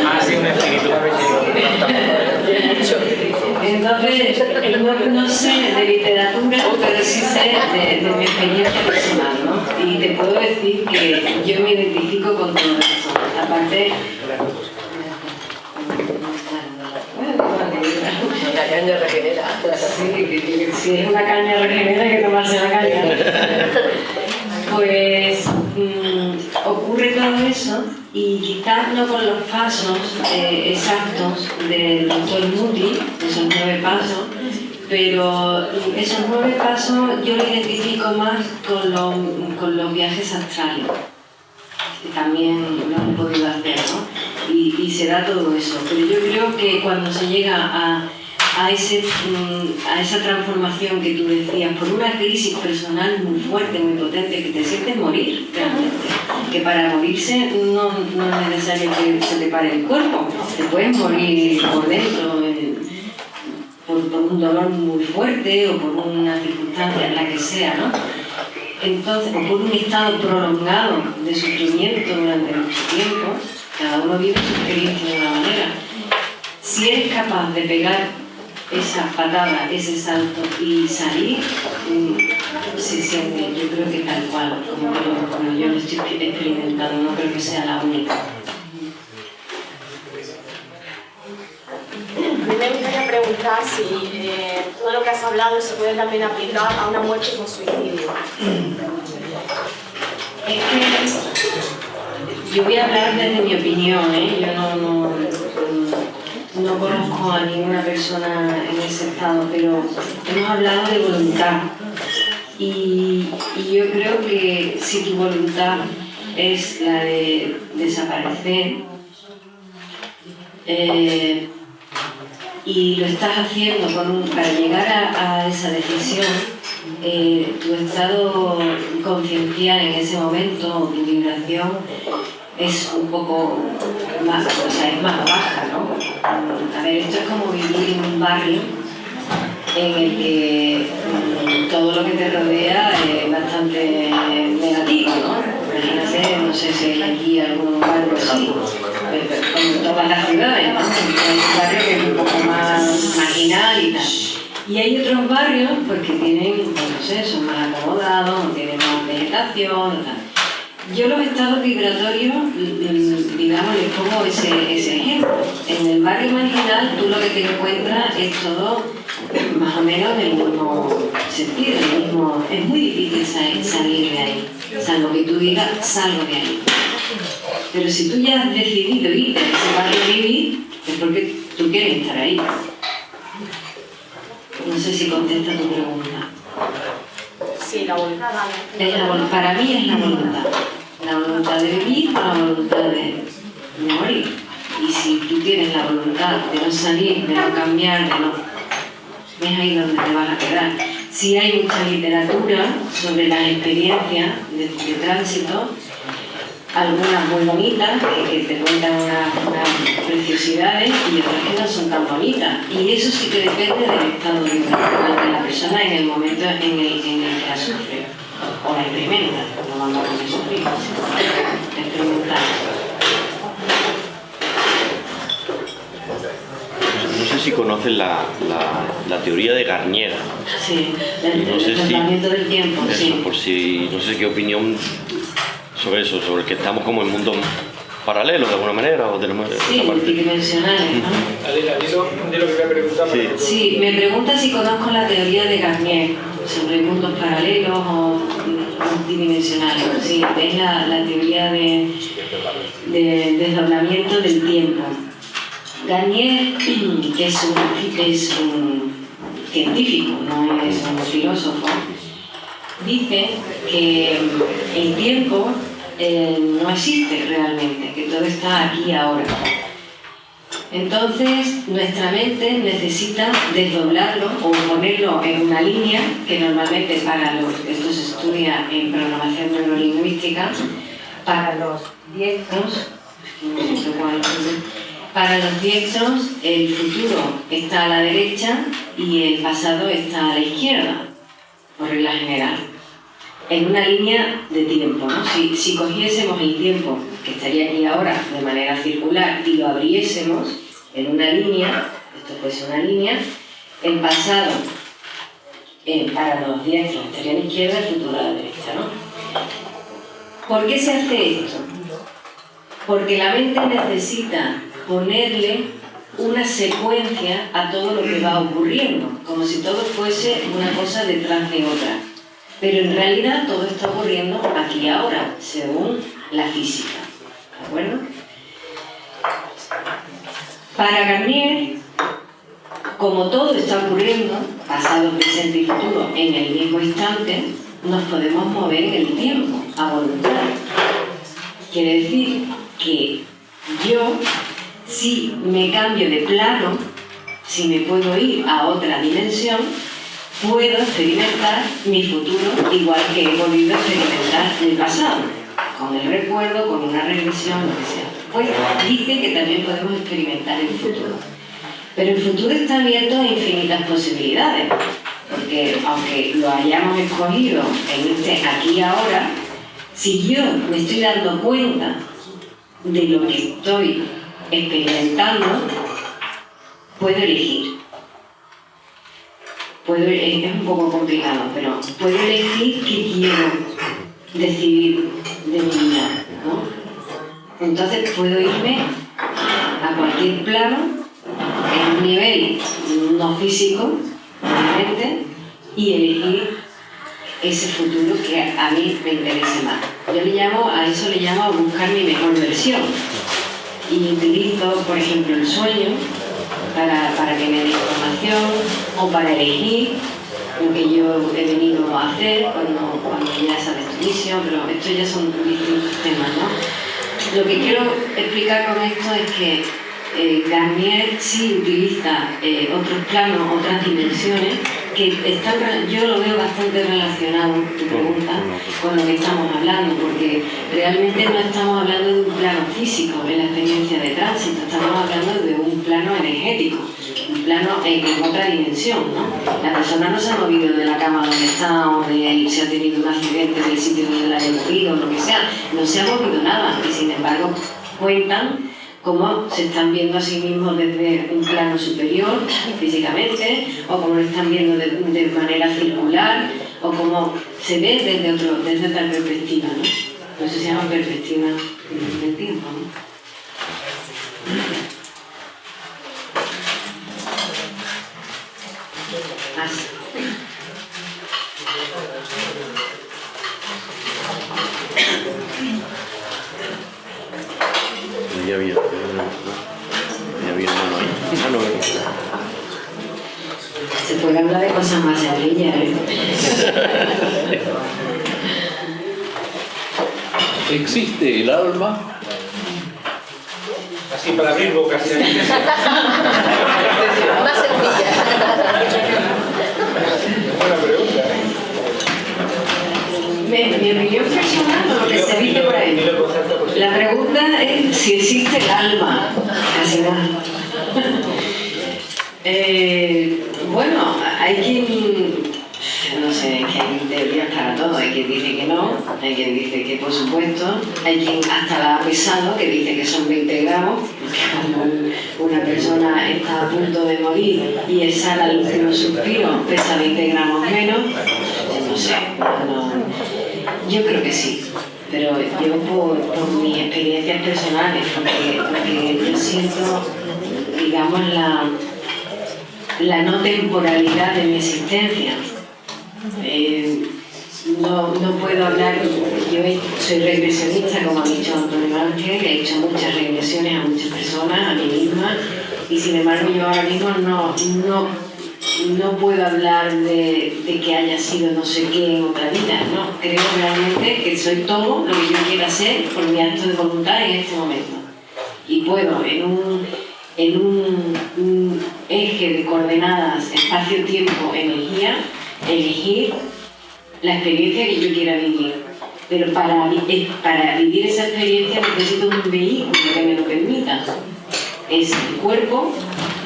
Ha sido un espíritu. Entonces, no sé de literatura, pero sí sé de, de mi experiencia personal, ¿no? Y te puedo decir que yo me identifico con todo esto. Aparte, La caña regenera. Sí, si es una caña regenera hay que tomarse la caña. (laughs) Pues mm, ocurre todo eso no con los pasos eh, exactos del doctor Moody, esos nueve pasos, pero esos nueve pasos yo lo identifico más con los, con los viajes astrales, que también lo han podido hacer, ¿no? Y, y se da todo eso. Pero yo creo que cuando se llega a a, ese, mm, a esa transformación que tú decías, por una crisis personal muy fuerte, muy potente, que te sientes morir realmente. Que para morirse no, no es necesario que se te pare el cuerpo, te puedes morir por dentro, por, por, un dolor muy fuerte o por una circunstancia, la que sea, ¿no? Entonces, o por un estado prolongado de sufrimiento durante mucho tiempo, cada uno vive su experiencia de una manera. Si eres capaz de pegar esa patada, ese salto y salir, mm, se siente, yo creo que tal cual, como, yo lo estoy experimentando, no creo que sea la única. Me gustaría preguntar si eh, todo lo que has hablado se puede también aplicar a una muerte con suicidio. Es que yo voy a hablar desde mi opinión, ¿eh? yo no, no no conozco a ninguna persona en ese estado, pero hemos hablado de voluntad. Y, yo creo que si tu voluntad es la de desaparecer eh, y lo estás haciendo para llegar a, esa decisión, eh, tu estado conciencial en ese momento, tu vibración, es un poco más, o sea, es más baja, ¿no? A ver, esto es como vivir en un barrio en el que mm, todo lo que te rodea es bastante negativo, ¿no? Imagínate, no sé si hay aquí algún barrio así, como todas las ciudades, ¿no? Hay un barrio que es un poco más marginal y tal. Y hay otros barrios pues, que tienen, pues, no sé, son más acomodados, tienen más vegetación, tal. Yo los estados vibratorios, digamos, les pongo ese, ese ejemplo. En el barrio marginal tú lo que te encuentras es todo más o menos en el mismo sentido, el mismo, es muy difícil salir de ahí, salvo que tú digas salgo de ahí. Pero si tú ya has decidido irte a ese barrio vivir, es porque tú quieres estar ahí. No sé si contesta tu pregunta. Sí, la voluntad. para mí es la voluntad la voluntad de vivir o la voluntad de, morir. Y si tú tienes la voluntad de no salir, de no cambiar, de no... es ahí donde te vas a quedar. Si hay mucha literatura sobre las experiencias de, tránsito, algunas muy bonitas, que, te cuentan unas, preciosidades, y otras que no son tan bonitas. Y eso sí que depende del estado de la persona en el momento en el, en el que la sufre o la experimenta, no vamos a sufrir, experimentar. No sé si conocen la, la, la teoría de Garnier. Sí, el, no sé si, del tiempo, eso, sí. Por si, no sé qué opinión sobre eso, sobre que estamos como en mundo paralelo de alguna manera o tenemos sí, multidimensionales, ¿no? Adela, dilo, lo que me preguntaba. Sí. sí, me pregunta si conozco la teoría de Garnier sobre mundos paralelos o multidimensionales. Sí, es la, teoría de, de, desdoblamiento del tiempo. Garnier, que es un, es un científico, no es un filósofo, dice que el tiempo eh, no existe realmente, que todo está aquí ahora. Entonces, nuestra mente necesita desdoblarlo o ponerlo en una línea que normalmente para los, esto se estudia en programación neurolingüística, para los diestros, para los diestros el futuro está a la derecha y el pasado está a la izquierda, por regla general en una línea de tiempo. ¿no? Si, si, cogiésemos el tiempo que estaría aquí ahora de manera circular y lo abriésemos en una línea, esto puede ser una línea, el pasado para los diestros estaría a la izquierda, el futuro a la derecha. ¿no? ¿Por qué se hace esto? Porque la mente necesita ponerle una secuencia a todo lo que va ocurriendo, como si todo fuese una cosa detrás de otra. Pero en realidad todo está ocurriendo aquí ahora, según la física. ¿De acuerdo? Para Garnier, como todo está ocurriendo, pasado, presente y futuro, en el mismo instante, nos podemos mover en el tiempo, a voluntad. Quiere decir que yo, si me cambio de plano, si me puedo ir a otra dimensión, puedo experimentar mi futuro igual que he podido experimentar el pasado, con el recuerdo, con una regresión, lo que sea. Pues dice que también podemos experimentar el futuro. Pero el futuro está abierto a infinitas posibilidades, porque aunque lo hayamos escogido en este aquí y ahora, si yo me estoy dando cuenta de lo que estoy experimentando, puedo elegir. Es un poco complicado, pero puedo elegir qué quiero decidir de mi vida. ¿no? Entonces puedo irme a cualquier plano, en un nivel no físico, obviamente, y elegir ese futuro que a mí me interese más. Yo le llamo, a eso le llamo buscar mi mejor versión. Y utilizo, por ejemplo, el sueño para, para que me dé información o para elegir lo que yo he venido a hacer cuando, cuando ya sabes tu pero estos ya son distintos temas, ¿no? Lo que quiero explicar con esto es que eh, Garnier sí utiliza eh, otros planos, otras dimensiones, que están, yo lo veo bastante relacionado, tu pregunta, con lo que estamos hablando, porque realmente no estamos hablando de un plano físico en la experiencia de tránsito, estamos hablando de un plano energético, un plano en, otra dimensión. ¿no? La persona no se ha movido de la cama donde está o de si ha tenido un accidente del sitio donde la ha movido o lo que sea, no se ha movido nada y sin embargo cuentan cómo se están viendo a sí mismos desde un plano superior físicamente, o cómo lo están viendo de, manera circular, o cómo se ve desde, otro, desde otra perspectiva, ¿no? Eso se llama perspectiva del tiempo, ¿no? Ya había, ya había mano ahí. Mano ahí. Se puede hablar de cosas más sencillas, ¿eh? ¿Existe el alma? Así para abrir bocas. (laughs) Más sencilla. (laughs) Mi, mi opinión personal, lo que se dice por ahí. La pregunta es si existe el alma. Casi nada. (laughs) Eh, bueno, hay quien, no sé, que hay teorías para todo, hay quien dice que no, hay quien dice que por supuesto, hay quien hasta la ha pesado, que dice que son 20 gramos, porque cuando una persona está a punto de morir y exhala el último suspiro, pesa 20 gramos menos, no sé, no, yo creo que sí, pero yo por, mis experiencias personales, porque, porque yo siento, digamos, la, la no temporalidad de mi existencia. Eh, no, no puedo hablar, yo soy regresionista, como ha dicho Antonio Ángel, he hecho muchas regresiones a muchas personas, a mí misma, y sin embargo yo ahora mismo no, no, no puedo hablar de, que haya sido no sé qué en otra vida, no, creo realmente que soy todo lo que yo quiera ser por mi acto de voluntad en este momento. Y puedo en un, en un, eje de coordenadas espacio-tiempo, energía, elegir la experiencia que yo quiera vivir. Pero para, eh, para vivir esa experiencia necesito un vehículo que me lo permita. Es el cuerpo,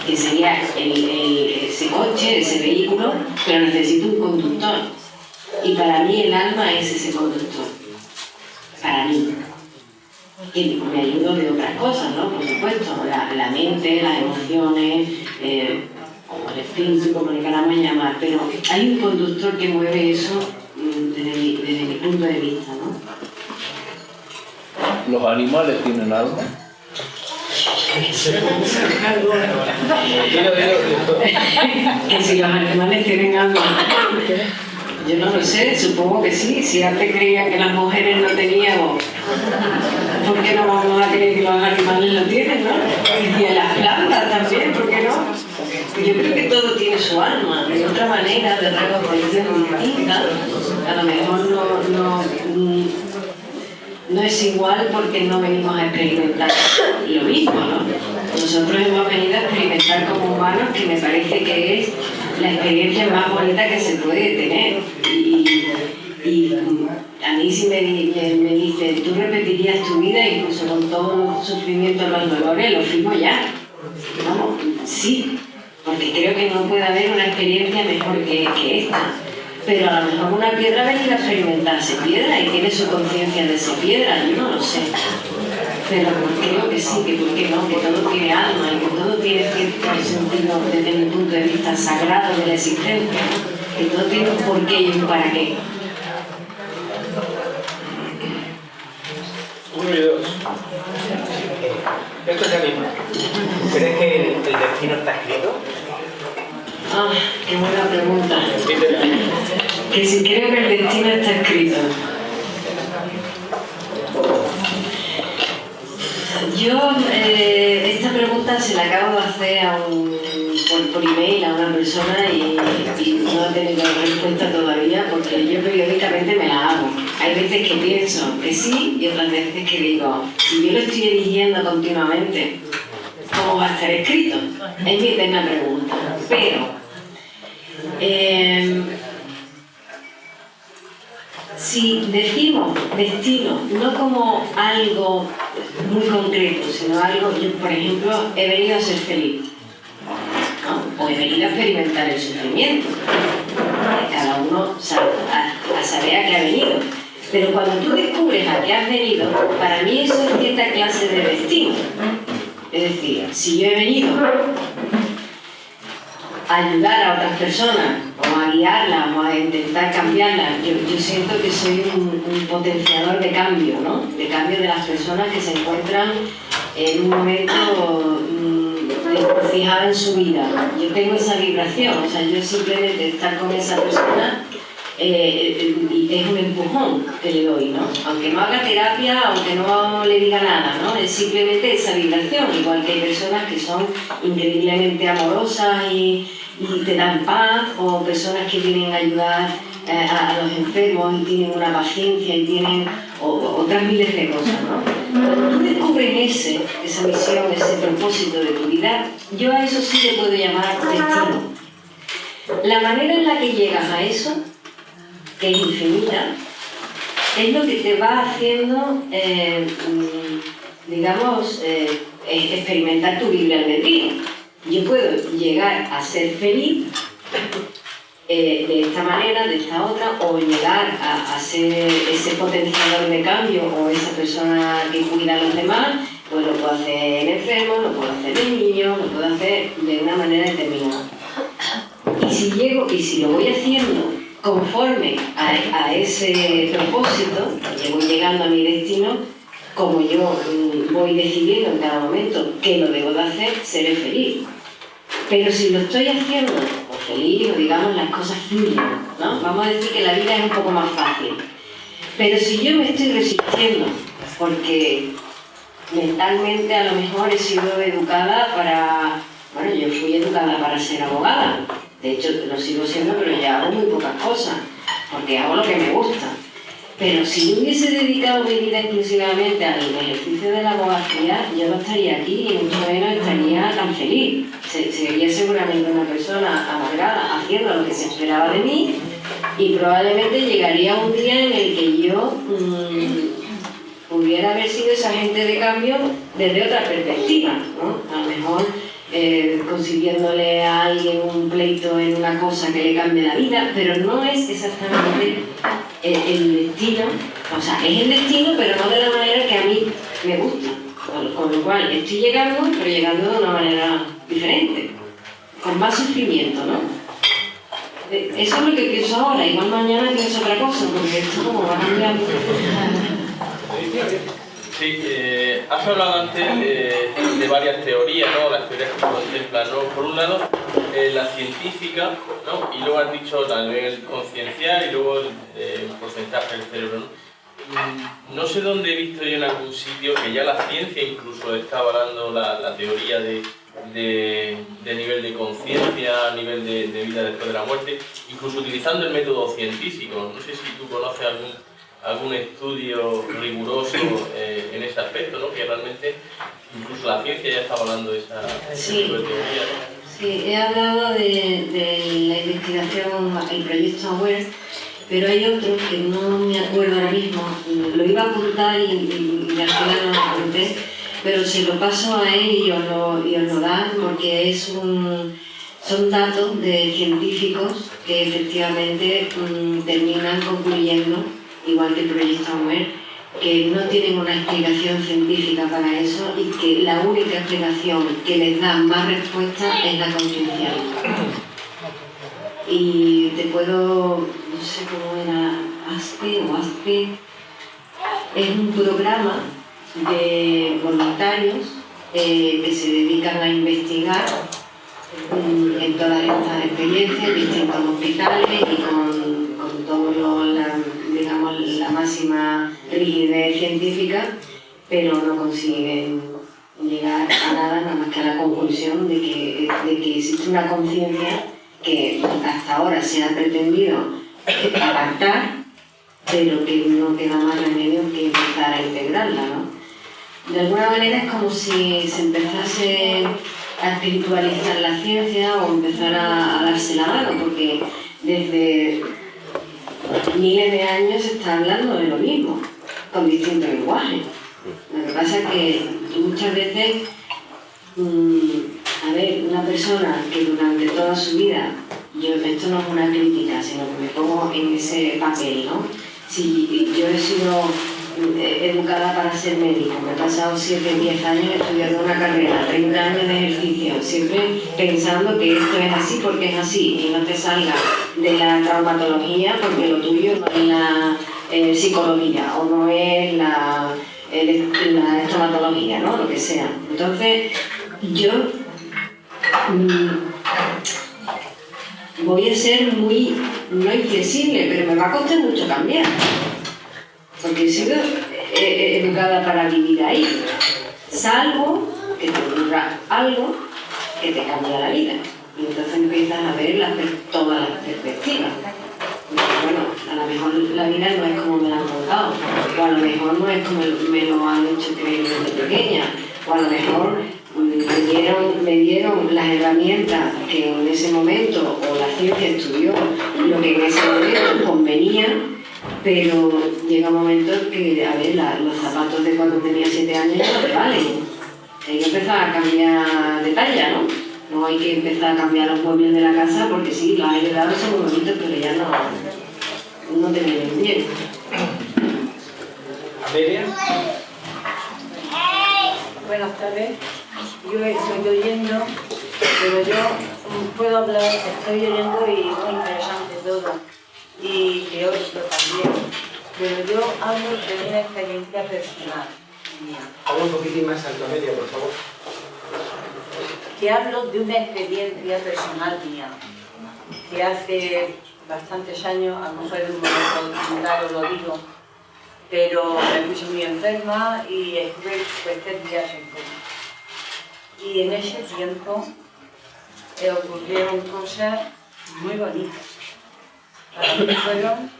que sería el- el- ese coche, ese vehículo, pero necesito un conductor. Y para mí el alma es ese conductor. Para mí. Y me ayudo de otras cosas, ¿no? Por supuesto, la, la mente, las emociones, eh, el espíritu, como le queramos llamar, pero hay un conductor que mueve eso mm, desde mi, desde mi punto de vista, ¿no? ¿Los animales tienen alma? Que si los animales tienen alma. Yo no lo sé, supongo que sí. Si antes creían que las mujeres no teníamos, ¿por qué no vamos a creer que los animales lo tienen, no? Y en las plantas también, ¿por qué no? Yo creo que todo tiene su alma, de otra manera, de reconocimiento distinta. A lo mejor no, no, no es igual porque no venimos a experimentar lo mismo, ¿no? Nosotros hemos venido a experimentar como humanos que me parece que es la experiencia más bonita que se puede tener. Y, a mí si me, me, dice, tú repetirías tu vida incluso con todo los sufrimientos, los dolores, lo firmo ya. Vamos, sí, porque creo que no puede haber una experiencia mejor que, que esta. Pero a lo mejor una piedra ha venido a experimentarse piedra y tiene su conciencia de esa piedra, yo no lo sé. Pero creo que sí, que por qué no, que todo tiene alma y que todo tiene cierto sentido desde mi punto de vista sagrado de la existencia, que todo tiene un porqué y un para qué. Uno y dos. Esto es mismo. ¿Crees que el, el destino está escrito? Ah, qué buena pregunta. Que si creo que el destino está escrito. Yo eh, esta pregunta se la acabo de hacer a un, por, email a una persona y, no he tenido respuesta todavía porque yo periódicamente me la hago. Hay veces que pienso que sí y otras veces que digo, si yo lo estoy eligiendo continuamente, ¿cómo va a estar escrito? Es mi eterna pregunta. Pero, eh, si decimos destino no como algo muy concreto, sino algo, yo por ejemplo he venido a ser feliz, o he venido a experimentar el sufrimiento, cada uno sabe, a, saber a qué ha venido. Pero cuando tú descubres a qué has venido, para mí eso es cierta clase de destino. Es decir, si yo he venido ayudar a otras personas o a guiarlas o a intentar cambiarlas. Yo, siento que soy un, potenciador de cambio, ¿no? De cambio de las personas que se encuentran en un momento mm, fijado en su vida. Yo tengo esa vibración, o sea, yo simplemente estar con esa persona eh, es un empujón que le doy, ¿no? Aunque no haga terapia, aunque no le diga nada, ¿no? Es simplemente esa vibración, igual que hay personas que son increíblemente amorosas y, y te dan paz, o personas que vienen a ayudar eh, a, los enfermos y tienen una paciencia y tienen otras miles de cosas. Cuando tú descubres ese, esa misión, ese propósito de tu vida, yo a eso sí le puedo llamar destino. La manera en la que llegas a eso, que es infinita, es lo que te va haciendo, eh, mm, digamos, eh, experimentar tu libre albedrío yo puedo llegar a ser feliz eh, de esta manera, de esta otra, o llegar a, ser ese potenciador de cambio o esa persona que cuida a los demás, pues lo puedo hacer en enfermo, lo puedo hacer en niño, lo puedo hacer de una manera determinada. Y si llego, y si lo voy haciendo conforme a, a ese propósito, llego llegando a mi destino, como yo mm, voy decidiendo en cada momento que lo debo de hacer, seré feliz. Pero si lo estoy haciendo o feliz, o digamos las cosas fluyen, ¿no? Vamos a decir que la vida es un poco más fácil. Pero si yo me estoy resistiendo, porque mentalmente a lo mejor he sido educada para... Bueno, yo fui educada para ser abogada. De hecho, lo sigo siendo, pero ya hago muy pocas cosas, porque hago lo que me gusta. Pero si yo hubiese dedicado mi vida exclusivamente al ejercicio de la abogacía, yo no estaría aquí y mucho menos estaría tan feliz. Sería seguramente una persona amargada haciendo lo que se esperaba de mí y probablemente llegaría un día en el que yo mm, pudiera haber sido esa gente de cambio desde otra perspectiva. ¿no? A lo mejor eh, consiguiéndole a alguien un pleito en una cosa que le cambie la vida, pero no es exactamente el, destino, o sea, es el destino, pero no de la manera que a mí me gusta. Con, lo cual estoy llegando, pero llegando de una manera diferente, con más sufrimiento, ¿no? Eh, eso es lo que pienso ahora, igual mañana pienso otra cosa, porque esto como va cambiando. Sí, eh, has hablado antes de, varias teorías, ¿no? Las teorías que contemplan, ¿no? Por un lado, eh, la científica, ¿no? Y luego has dicho también conciencial y luego el, eh, porcentaje del cerebro, ¿no? Mm, no sé dónde he visto yo en algún sitio que ya la ciencia incluso está avalando la, teoría de, de, nivel de conciencia, a nivel de, de vida después de la muerte, incluso utilizando el método científico. No sé si tú conoces algún algún estudio riguroso eh, en ese aspecto, ¿no? que realmente incluso la ciencia ya está hablando de esa sí. teoría. Sí, he hablado de, de, la investigación, el proyecto AWARE, pero hay otro que no me acuerdo ahora mismo, lo iba a apuntar y, y, al final no lo apunté, pero se lo paso a él y os lo, y os lo dan porque es un, son datos de científicos que efectivamente mm, terminan concluyendo igual que el proyecto AWARE, que no tienen una explicación científica para eso y que la única explicación que les da más respuesta es la conciencial. Y te puedo, no sé cómo era, ASPE o ASPE, es un programa de voluntarios eh, que se dedican a investigar mm, en todas estas experiencias, en distintos hospitales y con, con todo lo, digamos, la máxima rigidez científica, pero no consiguen llegar a nada, nada más que a la conclusión de que, de que existe una conciencia que hasta ahora se ha pretendido apartar, pero que no queda más remedio que empezar a integrarla. ¿no? De alguna manera es como si se empezase a espiritualizar la ciencia o empezar a, a darse la mano, porque desde miles de años se está hablando de lo mismo, con distintos lenguajes. Lo que pasa es que muchas veces, mm, a ver, una persona que durante toda su vida, yo, esto no es una crítica, sino que me pongo en ese papel, ¿no? Si yo he sido educada para ser médico. Me he pasado 7, 10 años estudiando una carrera, 30 años de ejercicio, siempre pensando que esto es así porque es así y no te salga de la traumatología porque lo tuyo no es la eh, psicología o no es la, la estomatología, ¿no? Lo que sea. Entonces, yo mm, voy a ser muy, no inflexible, pero me va a costar mucho cambiar porque he sido educada para vivir ahí, salvo que te ocurra algo que te cambia la vida. Y entonces empiezas a ver todas las perspectivas. bueno, a lo mejor la vida no es como me la han contado, o a lo mejor no es como me lo han hecho creer desde pequeña, o a lo mejor mm, me dieron, me dieron las herramientas que en ese momento, o la ciencia estudió lo que en ese momento convenía, pero llega un momento que, a ver, los zapatos de cuando tenía 7 años no te valen. Hay que empezar a cambiar de talla, ¿no? No hay que empezar a cambiar los muebles de la casa porque sí, los hay heredado son muy bonitos, pero ya no, no te vienen bien. ¿Amelia? Buenas tardes. Yo estoy oyendo, pero yo puedo hablar, estoy oyendo y muy interesante todo y teórico también, pero yo hablo de una experiencia personal mía. Habla un poquitín más alto, medio, por favor. Que hablo de una experiencia personal mía, que hace bastantes años, a lo mejor en un momento lo digo, pero me puse muy enferma y estuve pues, tres días en coma. Y en ese tiempo eh, ocurrieron cosas muy bonitas para mí fueron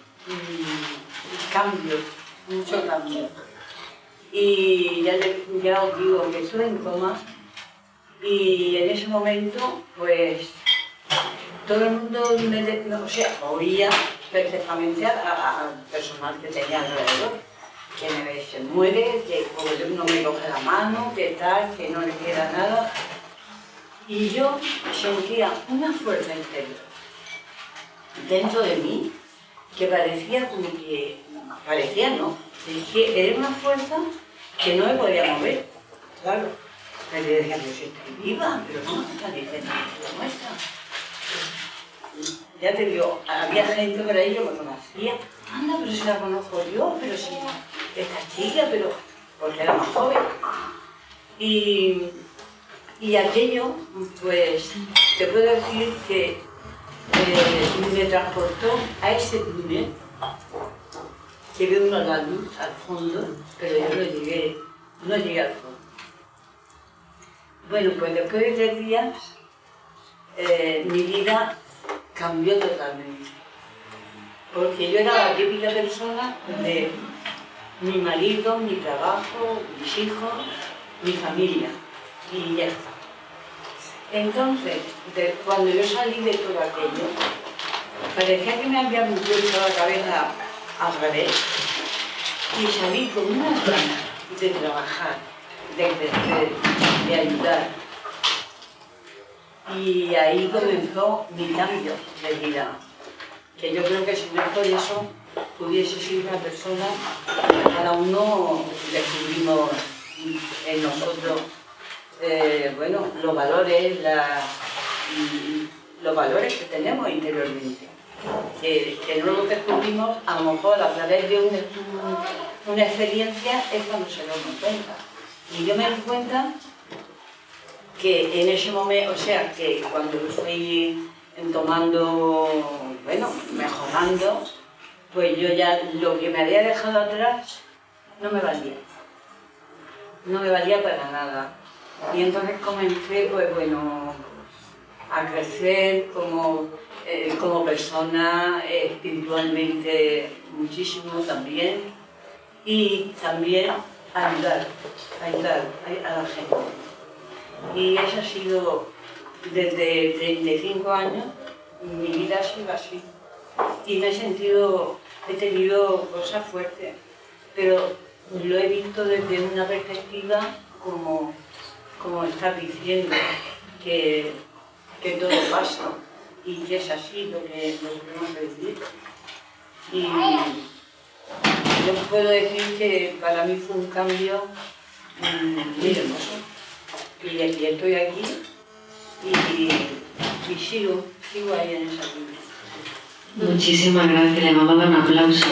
cambios, mucho cambio. Y ya, ya os digo que estuve en coma y en ese momento, pues, todo el mundo me, o oía perfectamente al personal que tenía alrededor, que me, se muere, que no me coge la mano, que tal, que no le queda nada. Y yo sentía una fuerza interior dentro de mí que parecía como que, parecía no, era una fuerza que no me podía mover, claro. Pero yo decía, yo estoy viva, pero no, está diciendo la muestra. Ya te digo, había gente por ahí que me conocía, anda, pero si la conozco yo, pero si esta chica, pero porque era más joven. Y, y aquello, pues, te puedo decir que eh, me transportó a ese túnel que ve uno la luz al fondo, pero yo no llegué, no llegué al fondo. Bueno, pues después de tres días, eh, mi vida cambió totalmente. Porque yo era la típica persona de mi marido, mi trabajo, mis hijos, mi familia. Y ya está. Entonces, cuando yo salí de todo aquello, parecía que me habían puesto la cabeza al revés y salí con una ganas de trabajar, de crecer, de ayudar. Y ahí comenzó mi cambio de vida, que yo creo que si no es por eso, pudiese ser una persona que cada uno descubrimos en nosotros eh, bueno, los valores, los valores que tenemos interiormente. Que, no descubrimos a lo mejor a través de una experiencia es cuando se nos cuenta. Y yo me doy cuenta que en ese momento, o sea, que cuando fui tomando, bueno, mejorando, pues yo ya lo que me había dejado atrás no me valía. No me valía para nada. Y entonces comencé, pues bueno, a crecer como, eh, como persona, espiritualmente muchísimo también, y también ayudar, ayudar a la gente. Y eso ha sido desde 35 años, mi vida ha sido así. Y me he sentido, he tenido cosas fuertes, pero lo he visto desde una perspectiva como como estás diciendo, que, que todo pasa y que es así lo que nos podemos decir. Y yo puedo decir que para mí fue un cambio muy hermoso. Y, estoy aquí y, y, sigo, sigo ahí en esa vida. Muchísimas gracias, le vamos a dar un aplauso.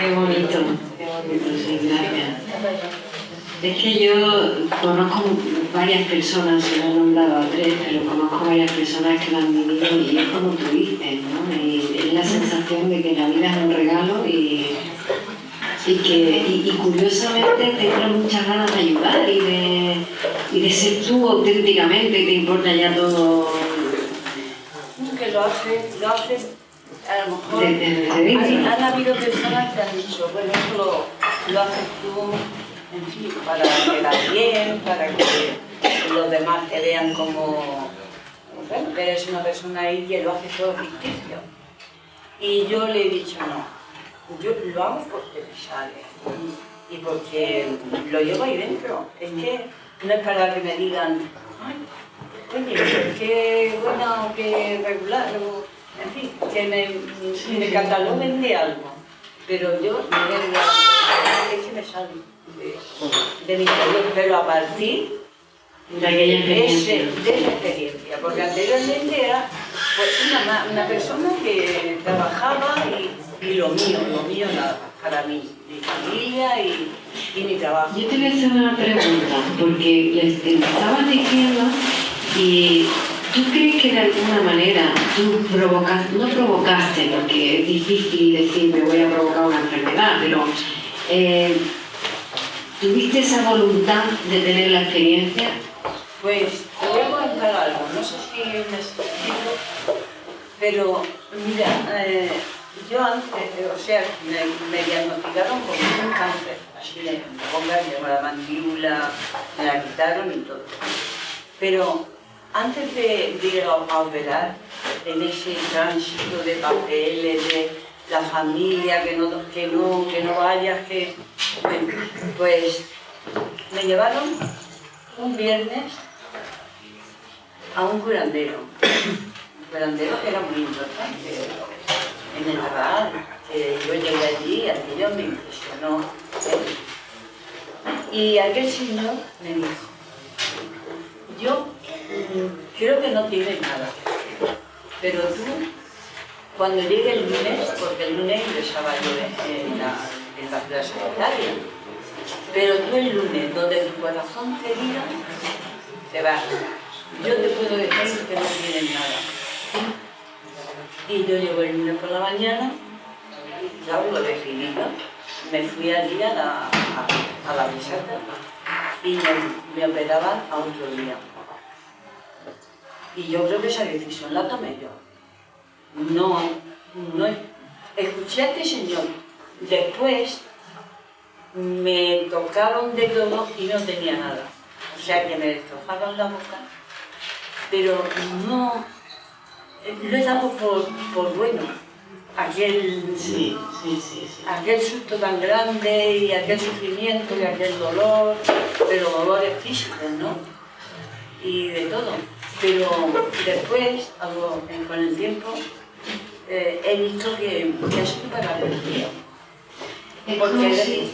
Qué bonito, qué bonito, sí, gracias. Es que yo conozco varias personas, se lo he nombrado a tres, pero conozco varias personas que lo han vivido y es como tú dices, ¿no? Y es la sensación de que la vida es un regalo y, y que y, curiosamente tengo muchas ganas de ayudar y de, y de ser tú auténticamente, te importa ya todo. Que lo hace, lo hace a lo mejor han, habido personas que han dicho, bueno, eso lo, lo haces tú, en fin, para quedar bien, para que los demás te vean como, bueno, que eres una persona ahí que lo hace todo ficticio. Y yo le he dicho, no, yo lo hago porque me sale y porque lo llevo ahí dentro. Es que no es para que me digan, ay, oye, qué bueno, qué regular, en fin, que me, me cataloguen de algo, pero yo me es que me sale de, mi interior, pero a partir de, esa experiencia, porque anteriormente era pues, una, una persona que trabajaba y, y, lo mío, lo mío nada, para mí, mi familia y, y mi trabajo. Yo te voy a hacer una pregunta, porque les estabas diciendo y ¿Tú crees que de alguna manera tú provocaste, no provocaste, porque es difícil decir me voy a provocar una enfermedad, pero eh, ¿tuviste esa voluntad de tener la experiencia? Pues te voy a contar algo, no sé si me explico, pero mira, eh, yo antes, o sea, me, me, diagnosticaron con un cáncer, así de ponga, la mandíbula, me la quitaron y todo. Pero antes de, ir a operar, en ese tránsito de papeles, de la familia, que no, que no, que no vayas, que... Pues me llevaron un viernes a un curandero. Un curandero que era muy importante en el Naval. Que yo llegué allí, aquello me impresionó. Y aquel señor me dijo, yo creo que no tiene nada. Pero tú, cuando llegue el lunes, porque el lunes ingresaba yo en la, en la ciudad sanitaria, pero tú el lunes, donde tu corazón te diga, te vas. Yo te puedo decir que no tienes nada. Y yo llego el lunes por la mañana, ya lo decidido, me fui allí a la, a, a la visita y me, me operaban a otro día. Y yo creo que esa decisión la tomé yo. No, no, escuché a este señor. Después me tocaron de todo y no tenía nada. O sea que me destrozaron la boca, pero no, lo he dado por, por bueno. Aquel, Sí, sí, sí, sí. aquel susto tan grande y aquel sufrimiento y aquel dolor, pero dolores físicos, ¿no? Y de todo. Pero después, algo, con el tiempo, eh, he visto que, que es superable el Porque si,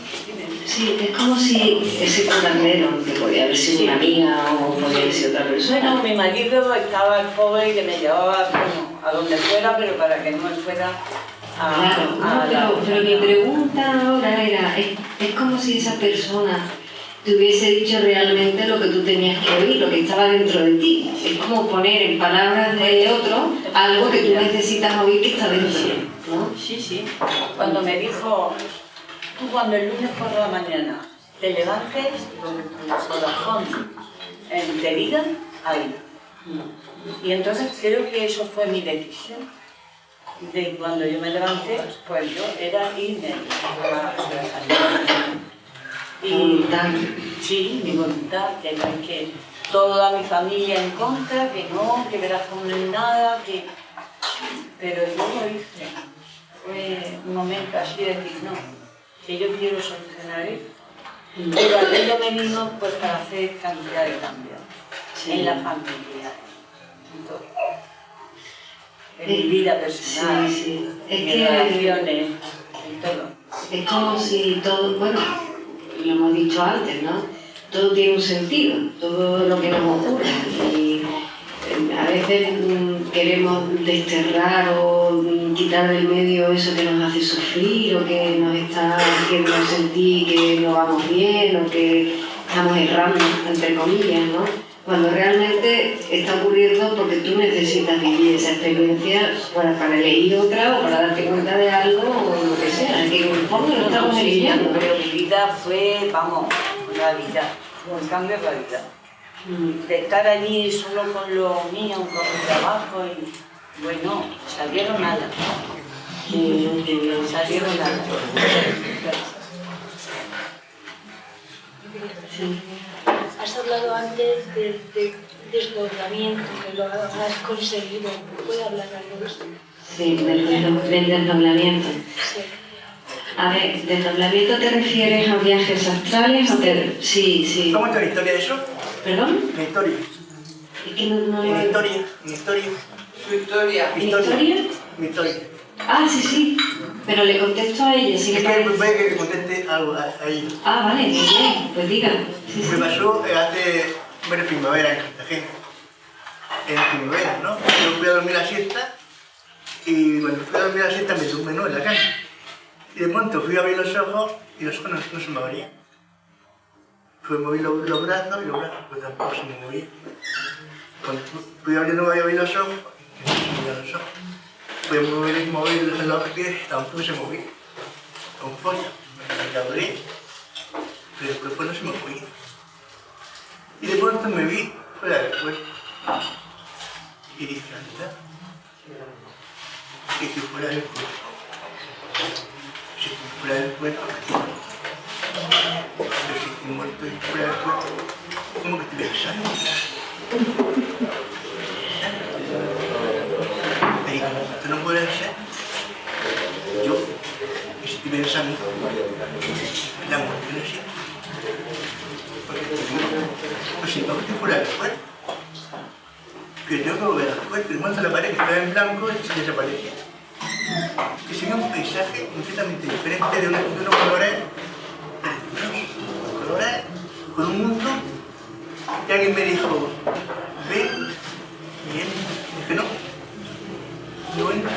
sí, es como si ese curandero, que podía haber sido una amiga o podía haber sido otra persona, Bueno, mi marido estaba el pobre que me llevaba bueno, a donde fuera, pero para que no fuera a, Claro, a no, la- pero, pero mi pregunta ahora era, es, es como si esa persona te hubiese dicho realmente lo que tú tenías que oír, lo que estaba dentro de ti. Es como poner en palabras de otro algo que tú necesitas oír que está dentro, ¿no? Sí, sí. Cuando me dijo, tú cuando el lunes por la mañana te levantes, donde tu corazón eh, te diga, ahí. Y entonces creo que eso fue mi decisión. De cuando yo me levanté, pues yo era irme a la Y Voluntad. sí, mi voluntad, que es que toda mi familia en contra, que no, que verás como nada, que... Pero yo lo hice. Fue un momento así de decir, no, que yo quiero solucionar esto. Pero aquello me vino pues para hacer cantidad de cambios en la familia, en todo. En mi vida personal, Sí, sí. Es en mis que- relaciones, en todo. Es como si todo, bueno, lo hemos dicho antes, ¿no? Todo tiene un sentido, todo lo que nos ocurre. Y eh, a veces mm, queremos desterrar o mm, quitar del medio eso que nos hace sufrir o que nos está haciendo sentir que no vamos bien o que estamos errando, entre comillas, ¿no? Cuando realmente está ocurriendo porque tú necesitas vivir esa experiencia para, para elegir otra o para darte cuenta de algo o lo que sea. Que fondo lo estamos eligiendo. Pero mi vida fue, vamos, una vida, un cambio de vida. Mm. De estar allí solo con los niños, con mi trabajo y, bueno, salieron nada. Salieron nada. Has hablado antes de, de desdoblamiento, que lo has conseguido. ¿Puede hablar algo de esto? Sí, del, del desdoblamiento. Sí. A ver, ¿desdoblamiento te refieres a viajes astrales o te...? Sí, sí. ¿Cómo está la historia de eso? ¿Perdón? La historia. Es que no... no Mi historia. Mi historia. Su historia. Mi ¿Mi historia? Mi historia. Ah, sí, sí. Pero le contesto a ella, si le Es que parece. puede que te conteste algo a, a ella. Ah, vale, muy bien. Pues diga. Sí, sí. Me pasó eh, hace bueno, primavera en Cartagena. En primavera, ¿no? Yo fui a dormir la siesta y cuando fui a dormir la siesta me tumbé ¿no? en la cama. Y de pronto fui a abrir los ojos y los ojos no, no se me abrían. Fui a mover los, los brazos y los brazos pues tampoco se me movían. Cuando fu- fui abriendo y abrir los ojos y no se me movían los ojos. Fui a mover y mover los, pies tampoco se movían. Con fuerza. Me abrí pero el cuerpo no se me movía. Y de pronto me vi fuera del cuerpo. Y dije, anda, que fuera del cuerpo. Estoy fuera del cuerpo, muerto y fuera del cuerpo, ¿cómo que estoy pensando? Me esto no puede ser. Yo, estoy pensando, la muerte no existe. Porque. Pues si no, estoy fuera del cuerpo. Que tengo que volver al cuerpo y muestro la pared que estaba en blanco y se desaparece. Que sería un paisaje completamente diferente de, una, unos colores colores con un mundo. Y alguien me dijo, ven, bien. Dije, no, no entro.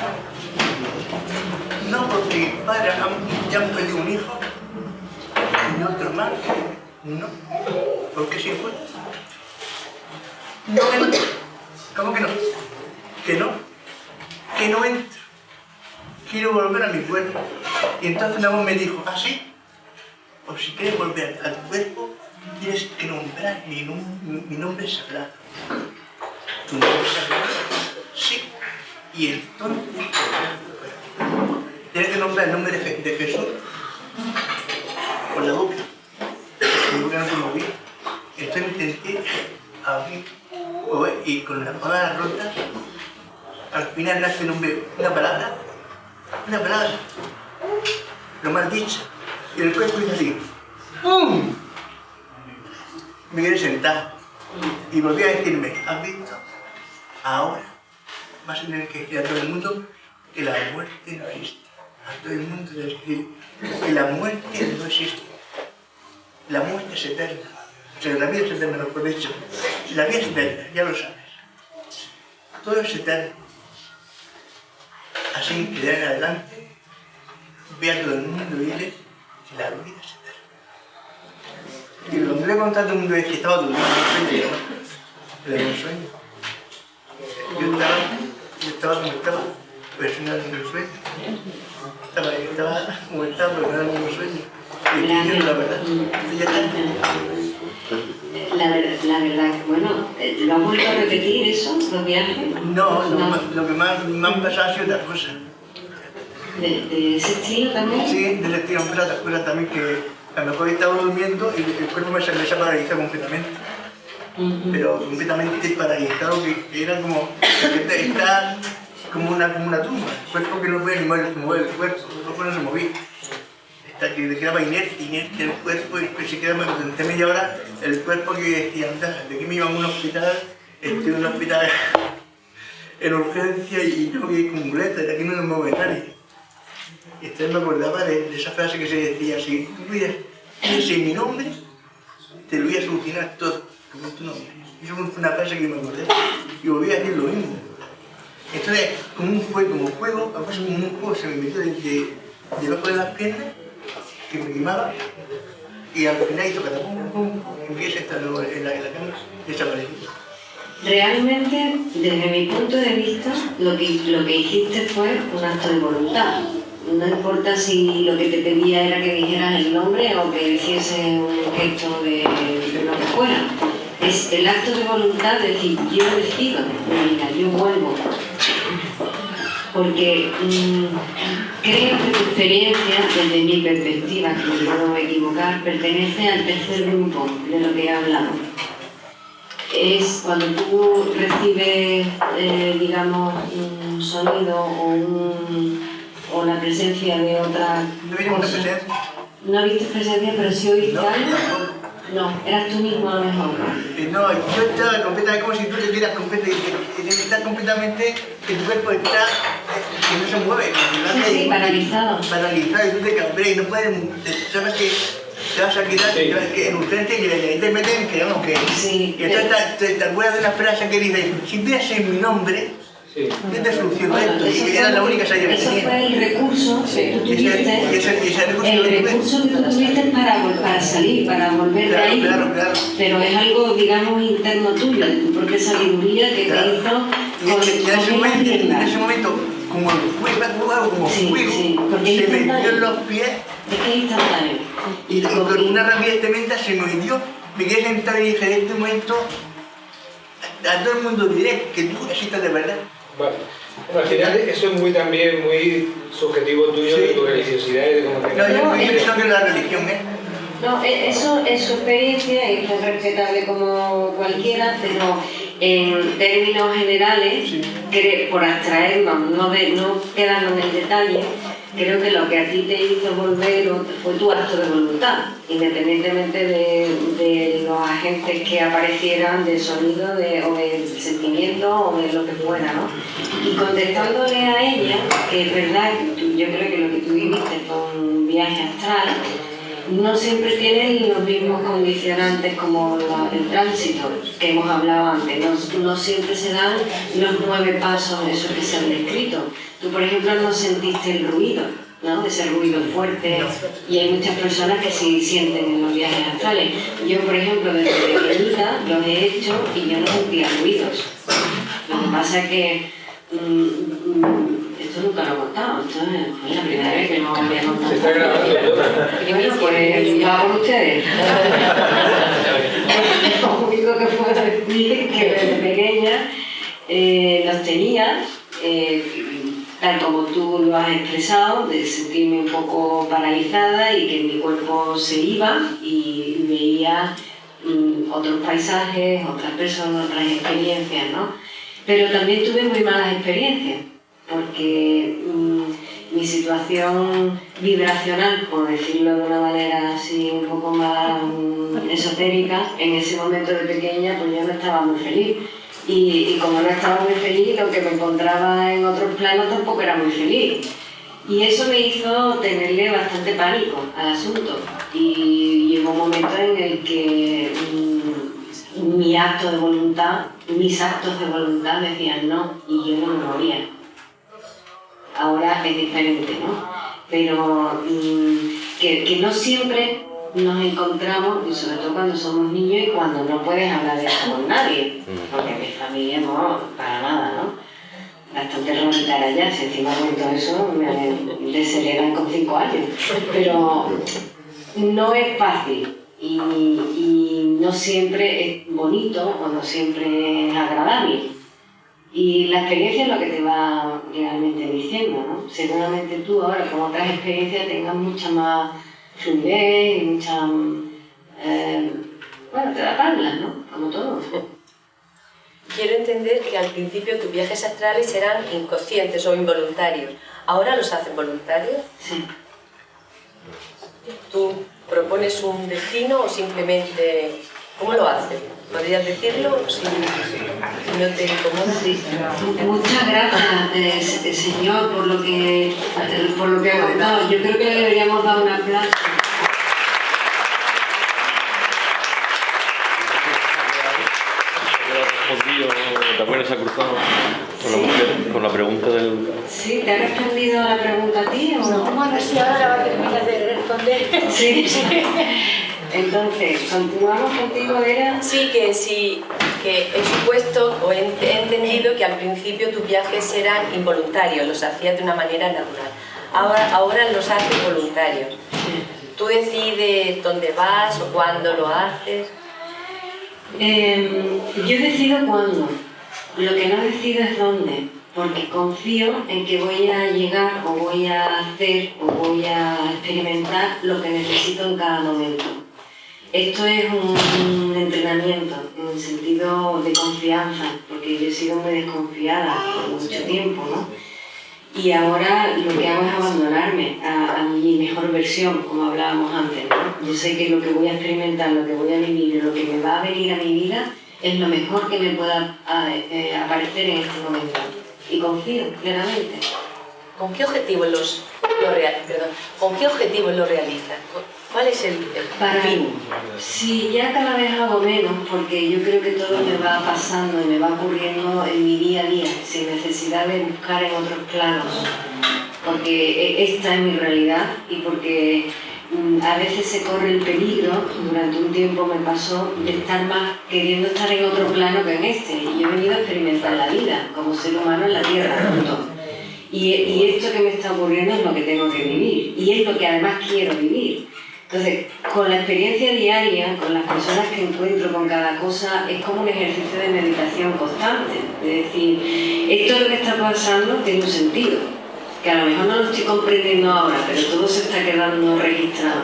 No porque mis padres ya han perdido un hijo y otro más. No, porque si fue. No entro. ¿Cómo que no? Que no. Que no entro. Quiero volver a mi cuerpo. Y entonces una voz me dijo, ¿ah, sí? O si quieres volver a tu cuerpo, tienes que nombrar mi, nom- mi- nombre sagrado. ¿Tu nombre sagrado? Sí. Y entonces, tienes que nombrar el nombre de, Je- de Jesús con la boca. Mi boca no se movía. Entonces intenté abrir y con las palabras rotas, al final nace un una palabra, una palabra, lo mal dicho. Y el cuerpo hizo así. ¡Pum! Me quedé sentado. Y volví a decirme, ¿has visto? Ahora vas a tener que decir a todo el mundo que la muerte no existe. A todo el mundo que decir que la muerte no existe. La muerte es eterna. O sea, la vida es eterna, mejor dicho. La vida es eterna, ya lo sabes. Todo es eterno. Así que de en adelante, ve a todo el mundo y dile la vida es eterna. Y cuando le he contado a todo el mundo es que estaba durmiendo, no sueño, dio un sueño. Yo estaba, yo estaba como estaba, pero no era ningún sueño. Estaba, estaba como estaba, pero no era ningún sueño. Y estoy diciendo la verdad. Y ya está. La, ver- la verdad, bueno, eh, ¿lo has vuelto a repetir eso, los viajes? No, lo, que más me han pasado ha sido otra cosa. ¿De, de ese estilo también? Sí, de ese estilo me han pasado otras cosas también que a lo mejor estaba durmiendo y el cuerpo me me paralizado completamente. Pero completamente paralizado, que era como que está como una, como una tumba. El cuerpo que no puede ni mover, mover el cuerpo, el cuerpo no se movía. Hasta que quedaba inerte, inerte el cuerpo y se quedaba durante media hora el cuerpo que decía, anda, de aquí me iban a un hospital, estoy en un hospital en urgencia y yo que con muletas, de aquí no mueve nadie. Y entonces me acordaba de, esa frase que se decía, si tú decir mi nombre, te lo voy a solucionar todo, como. Eso fue una frase que me acordé y volví a decir lo mismo. Entonces, como un fuego, como fuego, algo así como un fuego se me metió de, de- debajo de las piernas, que me quemaba, y al final hizo catapum, pum, sentado en la, en la desapareció. Realmente, desde mi punto de vista, lo que, lo que hiciste fue un acto de voluntad. No importa si lo que te pedía era que dijeras el nombre o que hiciese un gesto de, de lo que fuera. Es el acto de voluntad de decir, yo decido, mira, yo vuelvo. Porque mm, creo que tu experiencia, desde mi perspectiva, que me puedo equivocar, pertenece al tercer grupo de lo que he hablado es cuando tú recibes, eh, digamos, un sonido o, un- o la presencia de otra ¿No cosa. presencia? No viste presencia, pero sí oíste No, algo. No, eras tú mismo a lo mejor. Eh, No, yo estaba completamente como si tú te quieras completamente, estar completamente, que tu cuerpo está, eh, que no se mueve. Sí, sí, paralizado. Paralizado y tú te cabreas y no puedes, sabes que te vas a quedar que- que en urgencia y ahí te meten que vamos que... Sí, Y entonces te, te, te acuerdas de una frase que dice, si piensas en mi nombre, te soluciono Bueno, esto. eso Y era la única salida que Eso fue tenía. el recurso que tú Y ese- y tuviste. ese- y ese recurso El recurso que tú tuviste para, para salir, para volver de Claro, ahí. claro, claro. Pero es algo, digamos, interno tuyo, de tu propia sabiduría que Claro. te hizo Y en, ese- en ese con momento, en ese momento, como el algo como Sí, fuego, sí, porque se es me dio en los pies Es que es instantáneo. y, con una rapidez tremenda se me dio. Me quedé sentado y dije, en este momento, a, a todo el mundo diré que tú existes de verdad. Vale. Bueno, al final eso es muy también muy subjetivo tuyo de tu religiosidad y de cómo te No, yo, No, pienso que la religión es. No, e- eso es su experiencia y es respetable como cualquiera, pero en términos generales, cre- por abstraernos, no, de, no quedarnos en el detalle, creo que lo que a ti te hizo volver fue tu acto de voluntad, independientemente de, los agentes que aparecieran, del sonido de, o del sentimiento o de lo que fuera, ¿no? Y contestándole a ella, que es verdad, yo creo que lo que tú viviste fue un viaje astral, no siempre tienen los mismos condicionantes como la- el tránsito que hemos hablado antes. No, no siempre se dan los nueve pasos esos que se han descrito. Tú, por ejemplo, no sentiste el ruido, ¿no? Ese ruido fuerte. Y hay muchas personas que sí sienten en los viajes astrales. Yo, por ejemplo, desde pequeñita los he hecho y yo no sentía ruidos. Lo que pasa es que mm, mm, esto nunca lo he contado, esto es la primera vez que no voy a contar. Se está grabando. Pues va por ustedes. Lo único que puedo decir es que desde pequeña eh, los tenía, eh, tal como tú lo has expresado, de sentirme un poco paralizada y que mi cuerpo se iba y veía mm, otros paisajes, otras personas, otras experiencias, ¿no? Pero también tuve muy malas experiencias, porque mm, mi situación vibracional, por decirlo de una manera así un poco más mm, esotérica, en ese momento de pequeña, pues yo no estaba muy feliz. Y, como no estaba muy feliz, lo que me encontraba en otros planos tampoco era muy feliz. Y eso me hizo tenerle bastante pánico al asunto. Y llegó un momento en el que mm, mi acto de voluntad, mis actos de voluntad decían no, y yo no me movía. Ahora es diferente, ¿no? Pero mm, que, que no siempre nos encontramos, y sobre todo cuando somos niños y cuando no puedes hablar de eso con nadie, porque mi familia no, para nada, ¿no? Bastante rarita ya, si encima cuento eso, me desheredan con cinco años. Pero no es fácil y, y no siempre es bonito o no siempre es agradable. Y la experiencia es lo que te va realmente diciendo, ¿no? Seguramente tú ahora con otras experiencias tengas mucha más fluidez y mucha... eh, bueno, te da tablas, ¿no? Como todo. Quiero entender que al principio tus viajes astrales eran inconscientes o involuntarios. ¿Ahora los hacen voluntarios? Sí. ¿Tú propones un destino o simplemente... ¿Cómo lo haces? ¿Podrías decirlo si, no te incomoda? Muchas gracias, eh, se- señor, por lo que por lo que ha contado. Yo creo que le deberíamos dar un aplauso. respondido, también se ha cruzado con la, mujer, con la pregunta del... Sí, ¿te ha respondido la pregunta a ti o no? A si ahora la va a terminar de responder. Sí. (laughs) Entonces, continuamos contigo, Vera. Sí, que sí, que he supuesto o he, he entendido que al principio tus viajes eran involuntarios, los hacías de una manera natural. Ahora, ahora los haces voluntarios. Tú decides dónde vas o cuándo lo haces. Eh, yo decido cuándo, lo que no decido es dónde, porque confío en que voy a llegar o voy a hacer o voy a experimentar lo que necesito en cada momento. Esto es un entrenamiento en el sentido de confianza, porque yo he sido muy desconfiada por mucho tiempo, ¿no? Y ahora lo que hago es abandonarme a, a mi mejor versión, como hablábamos antes. ¿no? Yo sé que lo que voy a experimentar, lo que voy a vivir, lo que me va a venir a mi vida es lo mejor que me pueda a- eh, aparecer en este momento. Y confío plenamente. ¿Con qué objetivos los, lo real- perdón, ¿con qué objetivos lo realizas? ¿Cuál es el, el Para fin? Sí, ya cada vez hago menos porque yo creo que todo me va pasando y me va ocurriendo en mi día a día, sin necesidad de buscar en otros planos, porque e- esta es mi realidad y porque mm, a veces se corre el peligro, durante un tiempo me pasó, de estar más queriendo estar en otro plano que en este. Y yo he venido a experimentar la vida como ser humano en la Tierra, punto. Y, y esto que me está ocurriendo es lo que tengo que vivir y es lo que además quiero vivir. Entonces, con la experiencia diaria, con las personas que encuentro, con cada cosa, es como un ejercicio de meditación constante. Es decir, esto lo que está pasando tiene un sentido, que a lo mejor no lo estoy comprendiendo ahora, pero todo se está quedando registrado.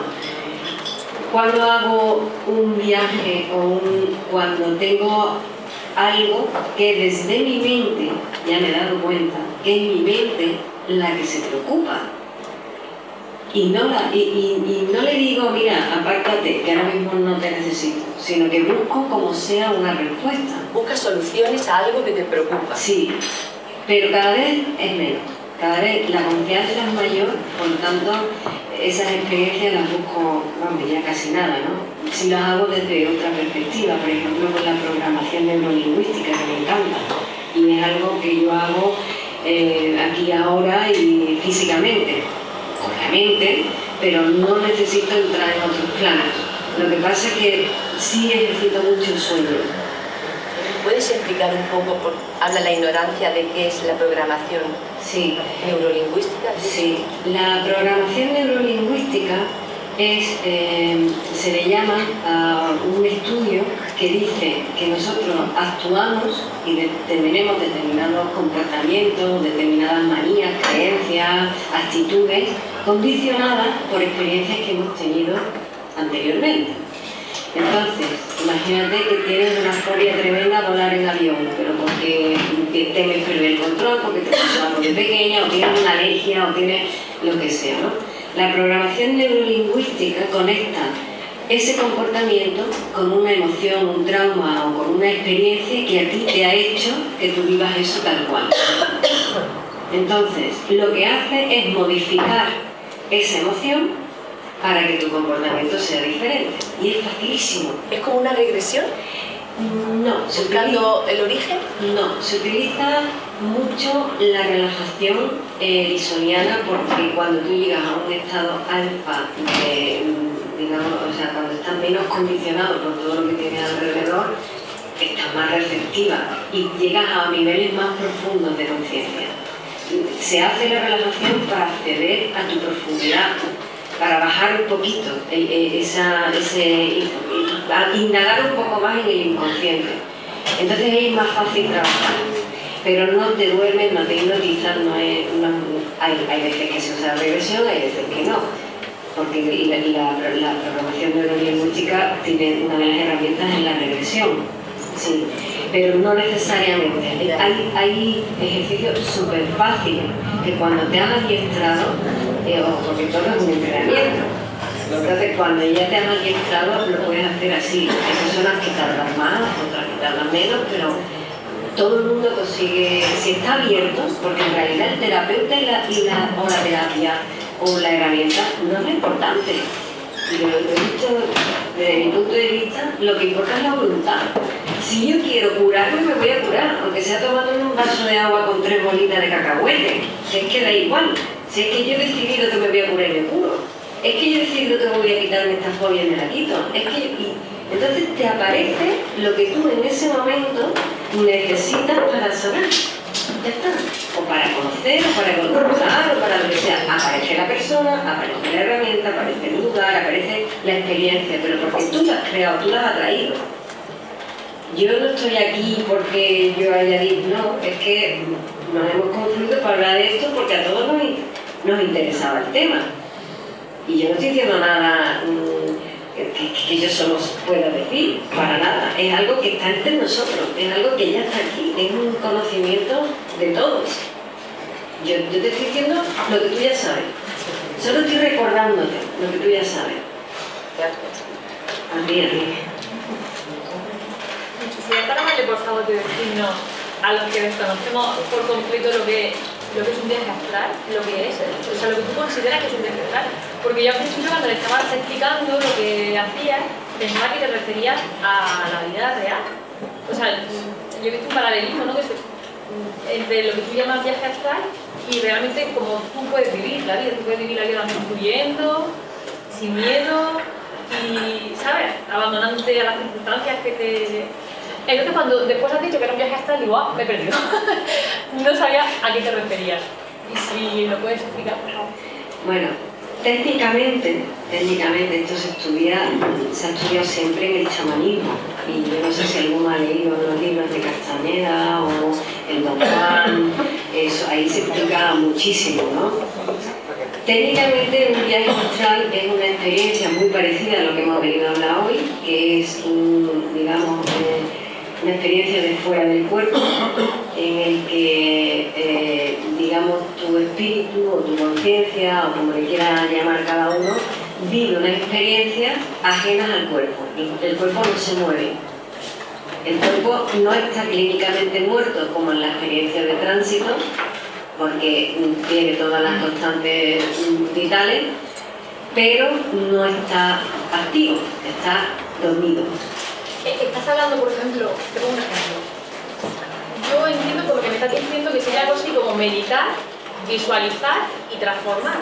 Cuando hago un viaje o un- cuando tengo algo que desde mi mente, ya me he dado cuenta, que es mi mente la que se preocupa. Y no, la- y, y- y no le digo, mira, apártate, que ahora mismo no te necesito, sino que busco como sea una respuesta. Buscas soluciones a algo que te preocupa. Sí, pero cada vez es menos. Cada vez la confianza es mayor, por lo tanto, esas experiencias las busco, vamos, ya casi nada, ¿no? Si las hago desde otra perspectiva, por ejemplo, con la programación neurolingüística, que me encanta, y es algo que yo hago eh, aquí ahora y físicamente, obviamente, pero no necesito entrar en otros planos. Lo que pasa es que sí ejercito mucho el sueño. ¿Puedes explicar un poco, por, habla la ignorancia de qué es la programación sí. neurolingüística? Sí, la programación neurolingüística eh, se le llama a un estudio que dice que nosotros actuamos y tenemos determinados comportamientos, determinadas manías, creencias, actitudes condicionadas por experiencias que hemos tenido anteriormente. Entonces, imagínate que tienes una fobia tremenda a volar en avión, pero porque temes perder el control, porque te pasó algo de pequeña, o tienes una alergia, o tienes lo que sea, ¿no? La programación neurolingüística conecta ese comportamiento con una emoción, un trauma o con una experiencia que a ti te ha hecho que tú vivas eso tal cual. Entonces, lo que hace es modificar esa emoción para que tu comportamiento sea diferente. Y es facilísimo. ¿Es como una regresión? No. ¿Buscando el origen? No, se utiliza mucho la relajación eh, porque cuando tú llegas a un estado alfa, digamos, o sea, cuando estás menos condicionado por todo lo que tienes alrededor, estás más receptiva y llegas a niveles más profundos de conciencia. Se hace la relajación para acceder a tu profundidad, para bajar un poquito esa, ese, indagar un poco más en el inconsciente. Entonces es más fácil trabajar. Pero no te duermes, no te hipnotizas, no, hay, hay, veces que se usa regresión, hay veces que no. Porque la, la, programación neurolingüística tiene una de las herramientas en la regresión. Sí, pero no necesariamente. Hay, hay ejercicios súper fáciles que cuando te han adiestrado porque todo es un entrenamiento. Cuando ya te han adiestrado, lo puedes hacer así. Hay personas que tardan más, otras que tardan menos, pero todo el mundo consigue, si está abierto, porque en realidad el terapeuta y la, o la terapia o la herramienta no es lo importante. Lo desde mi punto de vista, lo que importa es la voluntad. Si yo quiero curarme, me voy a curar, aunque sea tomando un vaso de agua con tres bolitas de cacahuete, si es que da igual. Si es que yo he decidido que me voy a curar y me curo. Es que yo he decidido que voy a quitarme esta fobia y me la quito. Es que entonces te aparece lo que tú en ese momento necesitas para sanar. Ya está. O para conocer, o para conversar, o para lo que sea. Aparece la persona, aparece la herramienta, aparece el lugar, aparece la experiencia, pero porque tú la has creado, tú la has atraído. Yo no estoy aquí porque yo haya dicho, no, es que nos hemos confluido para hablar de esto porque a todos nos interesaba el tema. Y yo no estoy diciendo nada mm, que, yo solo pueda decir, para nada. Es algo que está entre nosotros, es algo que ya está aquí, es un conocimiento de todos. Yo, te estoy diciendo lo que tú ya sabes. Solo estoy recordándote lo que tú ya sabes. A ti, a ti. Sería por favor de decirnos a los que desconocemos por completo lo que lo que es un viaje astral, lo que es, o sea, lo que tú consideras que es un viaje astral. Porque yo al principio cuando le estabas explicando lo que hacías, pensaba que te referías a la vida real. O sea, yo he visto un paralelismo, ¿no? entre lo que tú llamas viaje astral y realmente como tú puedes vivir la vida, tú puedes vivir la vida fluyendo, sin miedo y, ¿sabes? Abandonándote a las circunstancias que te entonces cuando después has dicho que era un viaje astral, digo, ah, me he perdido. (laughs) no sabía a qué te referías. Y si lo puedes explicar, por favor. Bueno, técnicamente, técnicamente esto se estudia, se ha estudiado siempre en el chamanismo. Y yo no sé si alguno ha leído los libros de Castañeda o el Don Juan, (laughs) eso, ahí se explica muchísimo, ¿no? Técnicamente un viaje astral es una experiencia muy parecida a lo que hemos venido a hablar hoy, que es un, digamos, eh, una experiencia de fuera del cuerpo en el que, eh, digamos, tu espíritu o tu conciencia, o como le quiera llamar cada uno, vive una experiencia ajena al cuerpo. El cuerpo no se mueve. El cuerpo no está clínicamente muerto como en la experiencia de tránsito, porque tiene todas las constantes vitales, pero no está activo, está dormido. Estás hablando, por ejemplo, tengo un ejemplo. Yo entiendo por lo que me estás diciendo que sería algo así como meditar, visualizar y transformar,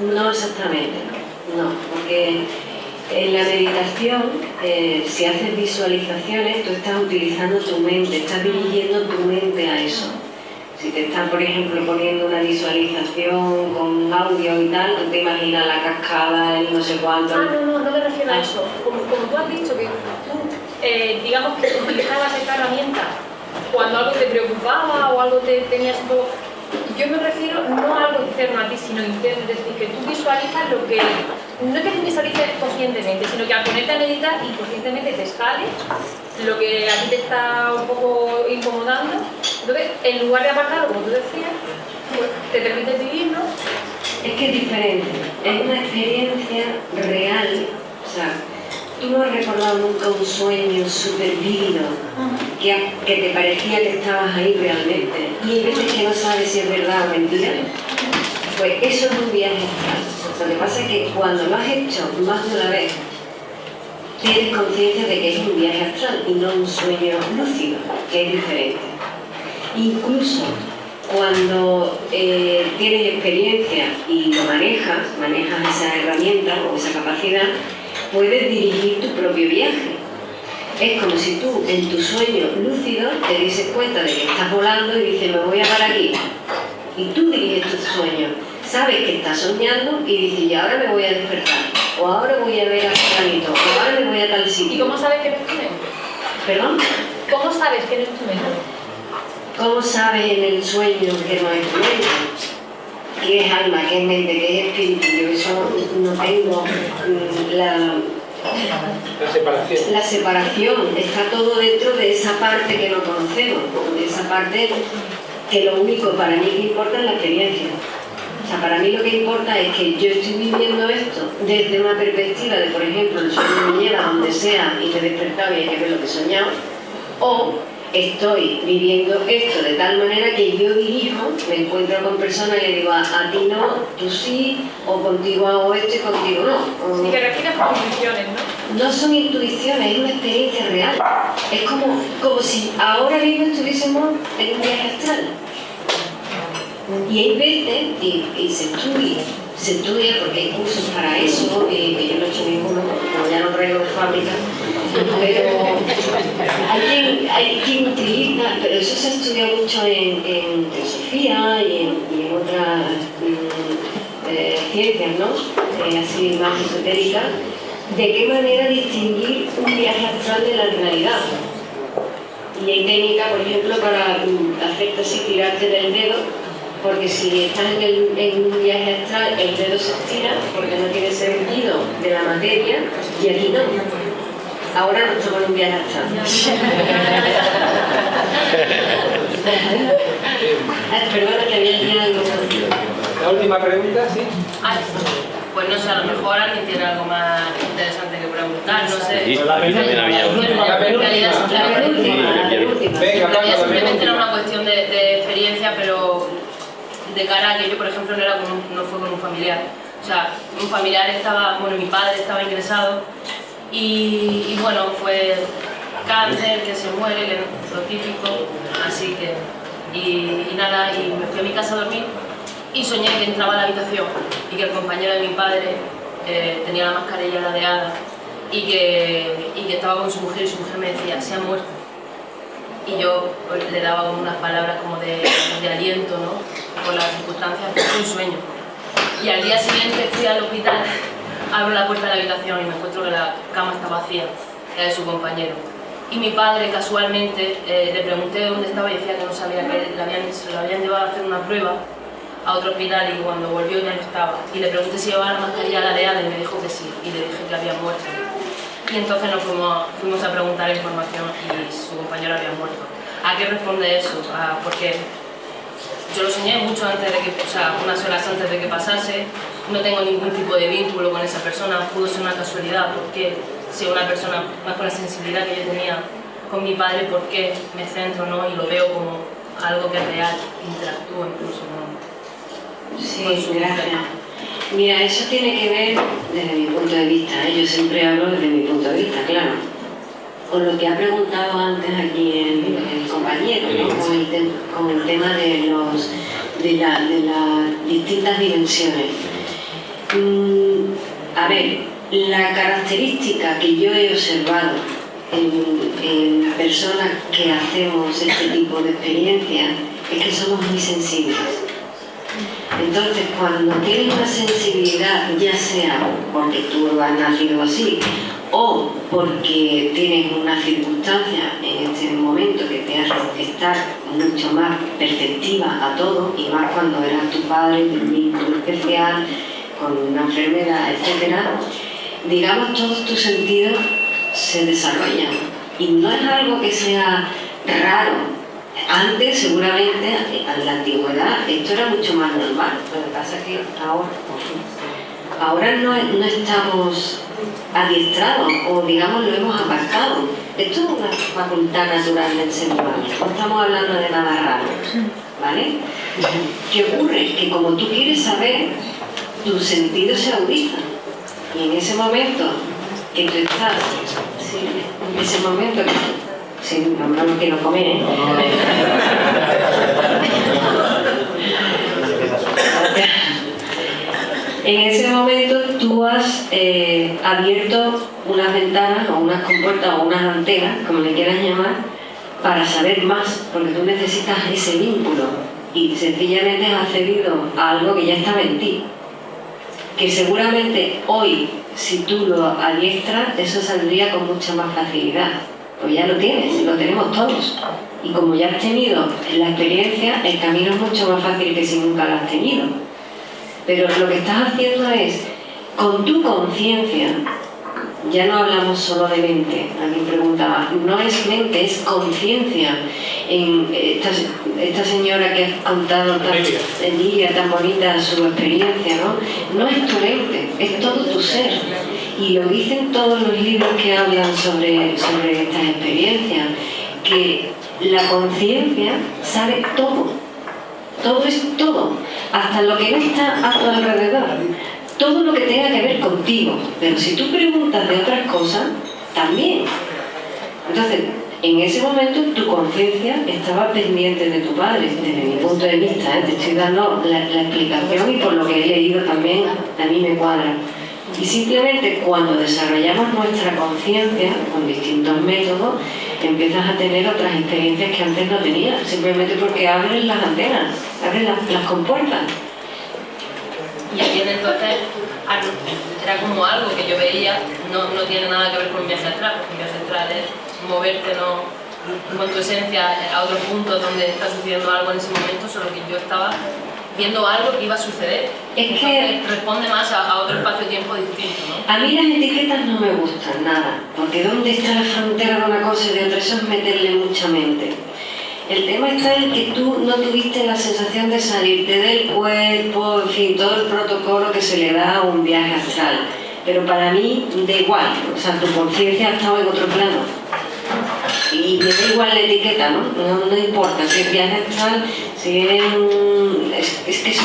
¿no? No exactamente, no, porque en la meditación, eh, si haces visualizaciones, tú estás utilizando tu mente, estás dirigiendo tu mente a eso. Si te están, por ejemplo, poniendo una visualización con audio y tal, te imaginas la cascada, el no sé cuánto. Ah, no, no, no me refiero a eso. Como, como tú has dicho que eh, digamos que utilizabas esta herramienta cuando algo te preocupaba o algo te tenías un poco... Yo me refiero no a algo externo a ti, sino interno, es decir, que tú visualizas lo que... No que visualices conscientemente, sino que al ponerte a meditar inconscientemente te sale lo que a ti te está un poco incomodando. Entonces, en lugar de apartarlo, como tú decías, pues te permites vivirlo. Es que es diferente, es una experiencia real, o sea, tú no has recordado nunca un sueño súper vívido, que, que te parecía que estabas ahí realmente, y hay veces que no sabes si es verdad o mentira, pues eso es un viaje astral. Lo que pasa es que cuando lo has hecho más de una vez, tienes conciencia de que es un viaje astral y no un sueño lúcido, que es diferente. Incluso cuando eh, tienes experiencia y lo manejas, manejas esa herramienta o esa capacidad, puedes dirigir tu propio viaje. Es como si tú en tu sueño lúcido te dices cuenta de que estás volando y dices me voy a parar aquí. Y tú diriges tu sueño. Sabes que estás soñando y dices y ahora me voy a despertar. O ahora voy a ver a fulanito. O ahora me voy a tal sitio. ¿Y cómo sabes que no es tu mente? ¿Perdón? ¿Cómo sabes que no es tu mente? ¿Cómo sabes en el sueño que no es tu mente? ¿Qué es alma? ¿Qué es mente? ¿Qué es espíritu? Yo eso no tengo mm, la, La separación. la separación. Está todo dentro de esa parte que no conocemos, de esa parte que lo único para mí que importa es la experiencia. O sea, para mí lo que importa es que yo estoy viviendo esto desde una perspectiva de, por ejemplo, el sueño me lleva donde sea y me he despertado y hay que ver lo que he soñado, o estoy viviendo esto de tal manera que yo dirijo, me encuentro con personas y le digo a, ti no, tú sí, o contigo hago esto y contigo no. O- Si te refieres a intuiciones, ¿no? no son intuiciones, es una experiencia real. Es como, como si ahora mismo estuviésemos en un viaje astral. Y hay veces, y, y se estudia, se estudia porque hay cursos para eso, y, que yo no he hecho ninguno, como ya no traigo de fábrica, pero hay quien, utiliza, pero eso se ha estudiado mucho en, en teosofía y en, otras mm, eh, ciencias, ¿no? Eh, así más esotéricas, de qué manera distinguir un viaje astral de la realidad. Y hay técnica, por ejemplo, para mm, hacerte así, tirarte del dedo, porque si estás en, en un viaje astral, el dedo se estira porque no tiene sentido de la materia, y aquí no. Ahora no estamos en un viaje astral. Ah, Perdona que había aquí algo. La última pregunta, sí. Ay, pues no sé, a lo mejor alguien tiene algo más interesante que preguntar, no sé. Sí, aquí también había uno. Bueno, en realidad simplemente, Venga, era una cuestión de, de experiencia, pero de cara a que yo, por ejemplo, no, era con un- no fue con un familiar. O sea, un familiar estaba, bueno, mi padre estaba ingresado y, bueno, fue cáncer, que se muere, que es lo típico, así que... Y, nada, y me fui a mi casa a dormir y soñé que entraba a la habitación y que el compañero de mi padre eh, tenía la mascarilla ladeada y que, y que estaba con su mujer y su mujer me decía, se ha muerto. Y yo le daba unas palabras como de, de aliento, ¿no? Por las circunstancias, fue un sueño. Y al día siguiente fui al hospital, abro la puerta de la habitación y me encuentro que la cama está vacía, la de su compañero. Y mi padre, casualmente, eh, le pregunté dónde estaba y decía que no sabía que le habían, se lo habían llevado a hacer una prueba a otro hospital y cuando volvió ya no estaba. Y le pregunté si llevaba la mascarilla ladeada y me dijo que sí, y le dije que había muerto. Y entonces nos fuimos, fuimos a preguntar información y su compañero había muerto. ¿A qué responde eso? Ah, porque yo lo soñé mucho antes de que, o sea, unas horas antes de que pasase, no tengo ningún tipo de vínculo con esa persona, pudo ser una casualidad, porque si una persona más con la sensibilidad que yo tenía con mi padre, ¿por qué me centro no? y lo veo como algo que es real, interactúo incluso ¿no? Sí, con su gracias. mujer. Mira, eso tiene que ver desde mi punto de vista, ¿eh? yo siempre hablo desde mi punto de vista, claro, con lo que ha preguntado antes aquí el, el compañero, ¿no? con, el te- con el tema de, los, de, la- de las distintas dimensiones. Mm, a ver, la característica que yo he observado en, en personas que hacemos este tipo de experiencias es que somos muy sensibles. Entonces, cuando tienes una sensibilidad, ya sea porque tú has nacido así o porque tienes una circunstancia en este momento que te hace estar mucho más perceptiva a todo, y más cuando eras tu padre, un vínculo especial, con una enfermedad, etcétera, digamos, todos tus sentidos se desarrollan. Y no es algo que sea raro, antes, seguramente, en la antigüedad, esto era mucho más normal. Lo que pasa es que ahora, ahora no, no estamos adiestrados o, digamos, lo hemos aparcado. Esto es una facultad natural del ser humano. No estamos hablando de nada raro. ¿Vale? ¿Qué ocurre? Que como tú quieres saber, tus sentidos se agudizan. Y en ese momento que tú estás, sí, en ese momento que Sí, no, no quiero comer, ¿eh? (laughs) En ese momento tú has eh, abierto unas ventanas o unas compuertas o unas antenas, como le quieras llamar, para saber más, porque tú necesitas ese vínculo y sencillamente has accedido a algo que ya estaba en ti. Que seguramente hoy, si tú lo adiestras, eso saldría con mucha más facilidad. Pues ya lo tienes, lo tenemos todos. Y como ya has tenido la experiencia, el camino es mucho más fácil que si nunca lo has tenido. Pero lo que estás haciendo es, con tu conciencia, ya no hablamos solo de mente, alguien preguntaba, no es mente, es conciencia. En esta, esta señora que ha contado tan, Emilia, tan bonita su experiencia, ¿no? No es tu mente, es todo tu ser. Y lo dicen todos los libros que hablan sobre, sobre estas experiencias, que la conciencia sabe todo, todo es todo, hasta lo que no está a tu alrededor, todo lo que tenga que ver contigo. Pero si tú preguntas de otras cosas, también. Entonces, en ese momento tu conciencia estaba pendiente de tu padre, desde mi punto de vista, ¿eh? te estoy dando la, la explicación y por lo que he leído también a mí me cuadra. Y simplemente cuando desarrollamos nuestra conciencia con distintos métodos, empiezas a tener otras experiencias que antes no tenías, simplemente porque abres las antenas, abres las, las compuertas. Y entiende entonces, al- era como algo que yo veía, no, no tiene nada que ver con un viaje astral, porque un viaje astral es moverte ¿no? con tu esencia a otro punto donde está sucediendo algo en ese momento, solo que yo estaba viendo algo que iba a suceder. Es que- responde más a, a otro espacio-tiempo distinto, ¿no? A mí las etiquetas no me gustan nada, porque ¿dónde está la frontera de una cosa y de otra? Eso es meterle mucha mente. El tema está en que tú no tuviste la sensación de salirte del cuerpo, en fin, todo el protocolo que se le da a un viaje astral. Pero para mí da igual, o sea, tu conciencia ha estado en otro plano. Y me da igual la etiqueta, ¿no? No, no importa si es viaje astral, si es... un- Es, es que eso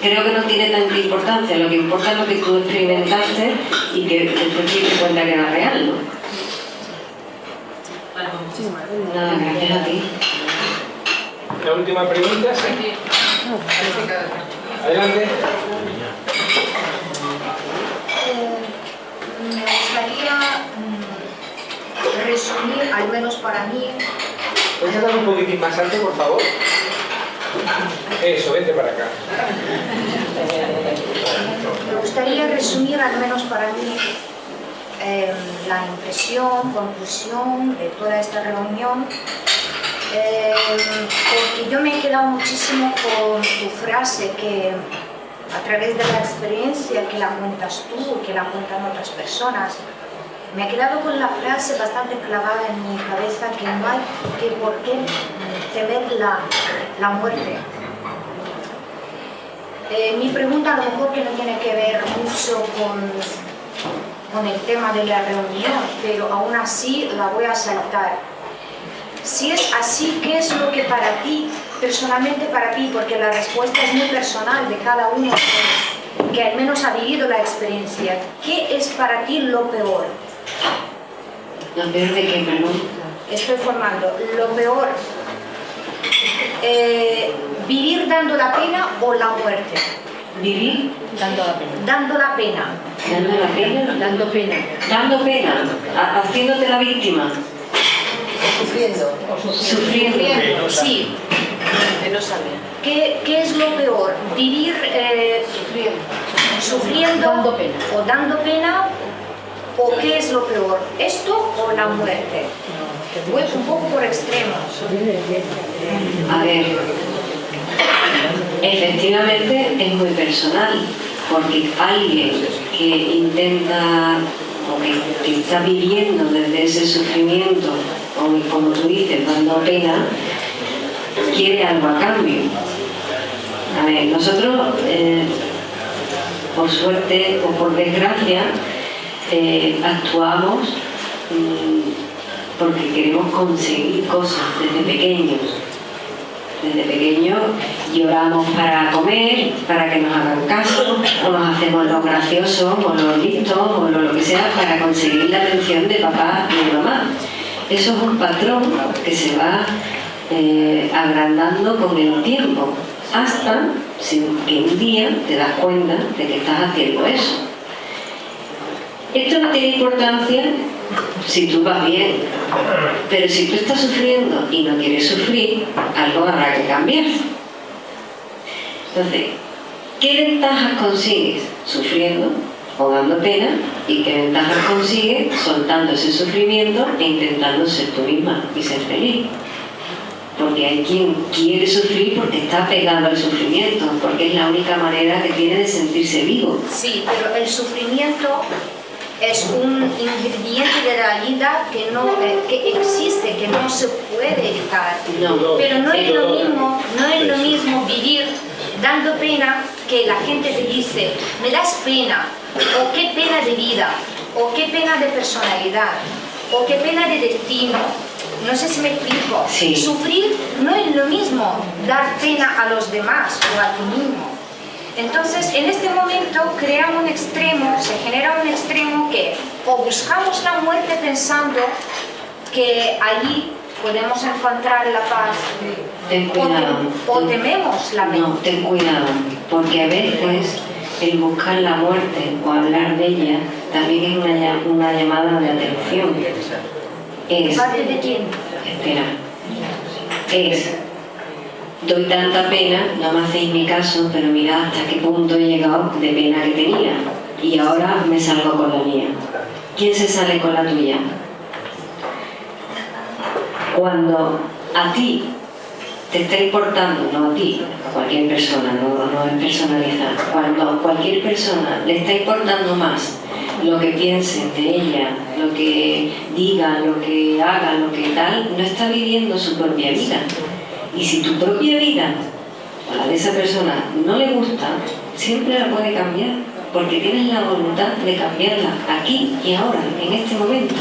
creo que no tiene tanta importancia. Lo que importa es lo que tú experimentaste y que después te diste cuenta que era real, ¿no? Vale, pues muchísimas gracias. Nada, gracias a ti. La última pregunta, sí. Adelante. Eh, me gustaría resumir, al menos para mí, ¿Puedes hablar un poquitín más alto, por favor? Eso, vente para acá. me gustaría resumir, al menos para mí, eh, la impresión, conclusión de toda esta reunión, eh, porque yo me he quedado muchísimo con tu frase que a través de la experiencia que la cuentas tú, que la cuentan otras personas, me he quedado con la frase bastante clavada en mi cabeza que no hay que por qué temer la, la muerte. Eh, mi pregunta a lo mejor que no tiene que ver mucho con, con el tema de la reunión, pero aún así la voy a saltar. Si es así, ¿qué es lo que para ti, personalmente para ti, porque la respuesta es muy personal de cada uno, que al menos ha vivido la experiencia, ¿qué es para ti lo peor? ¿Lo peor de qué, perdón? Estoy formando. Lo peor, eh, vivir dando la pena o la muerte. ¿Vivir? Dando la pena. Dando la pena. ¿Dando la pena? Dando pena. Dando pena, ha- haciéndote la víctima. Sufriendo. Sufriendo. Sí. Que no sabe. ¿Qué, qué es lo peor? ¿Vivir eh, sufriendo o dando pena? ¿O qué es lo peor? ¿Esto o la muerte? Voy un poco por extremos. A ver, efectivamente es muy personal, porque alguien que intenta o que, está viviendo desde ese sufrimiento, o como tú dices, dando pena, quiere algo a cambio. A ver, nosotros, eh, por suerte o por desgracia, actuamos mm, porque queremos conseguir cosas desde pequeños. Desde pequeños lloramos para comer, para que nos hagan caso, o nos hacemos los graciosos, o los listos, o lo, que sea, para conseguir la atención de papá y de mamá. Eso es un patrón que se va eh, agrandando con el tiempo, hasta que un día te das cuenta de que estás haciendo eso. Esto no tiene importancia si tú vas bien, pero si tú estás sufriendo y no quieres sufrir, algo habrá que cambiar. Entonces, ¿qué ventajas consigues sufriendo o dando pena? ¿Y qué ventajas consigues soltando ese sufrimiento e intentando ser tú misma y ser feliz? Porque hay quien quiere sufrir porque está pegado al sufrimiento, porque es la única manera que tiene de sentirse vivo. Sí, pero el sufrimiento es un ingrediente de la vida que, no, eh, que existe, que no se puede evitar. Pero no es lo mismo, no es lo mismo vivir dando pena que la gente te dice, me das pena, o qué pena de vida, o qué pena de personalidad, o qué pena de destino. No sé si me explico. Sufrir no es lo mismo dar pena a los demás o a ti mismo. Entonces, en este momento crea un extremo, se genera un extremo que o buscamos la muerte pensando que allí podemos encontrar la paz, Ten o, cuidado. tem- o tememos la No, ten cuidado, porque a veces el buscar la muerte o hablar de ella también es una, lla- una llamada de atención. ¿De Es, parte de quién? espera, es, doy tanta pena, no me hacéis mi caso, pero mirad hasta qué punto he llegado de pena que tenía y ahora me salgo con la mía. ¿Quién se sale con la tuya? Cuando a ti te está importando, no a ti, a cualquier persona, no, no es personalizar, cuando a cualquier persona le está importando más lo que piensen de ella, lo que digan, lo que hagan, lo que tal, no está viviendo su propia vida. Y si tu propia vida o la de esa persona no le gusta, siempre la puede cambiar, porque tienes la voluntad de cambiarla aquí y ahora, en este momento.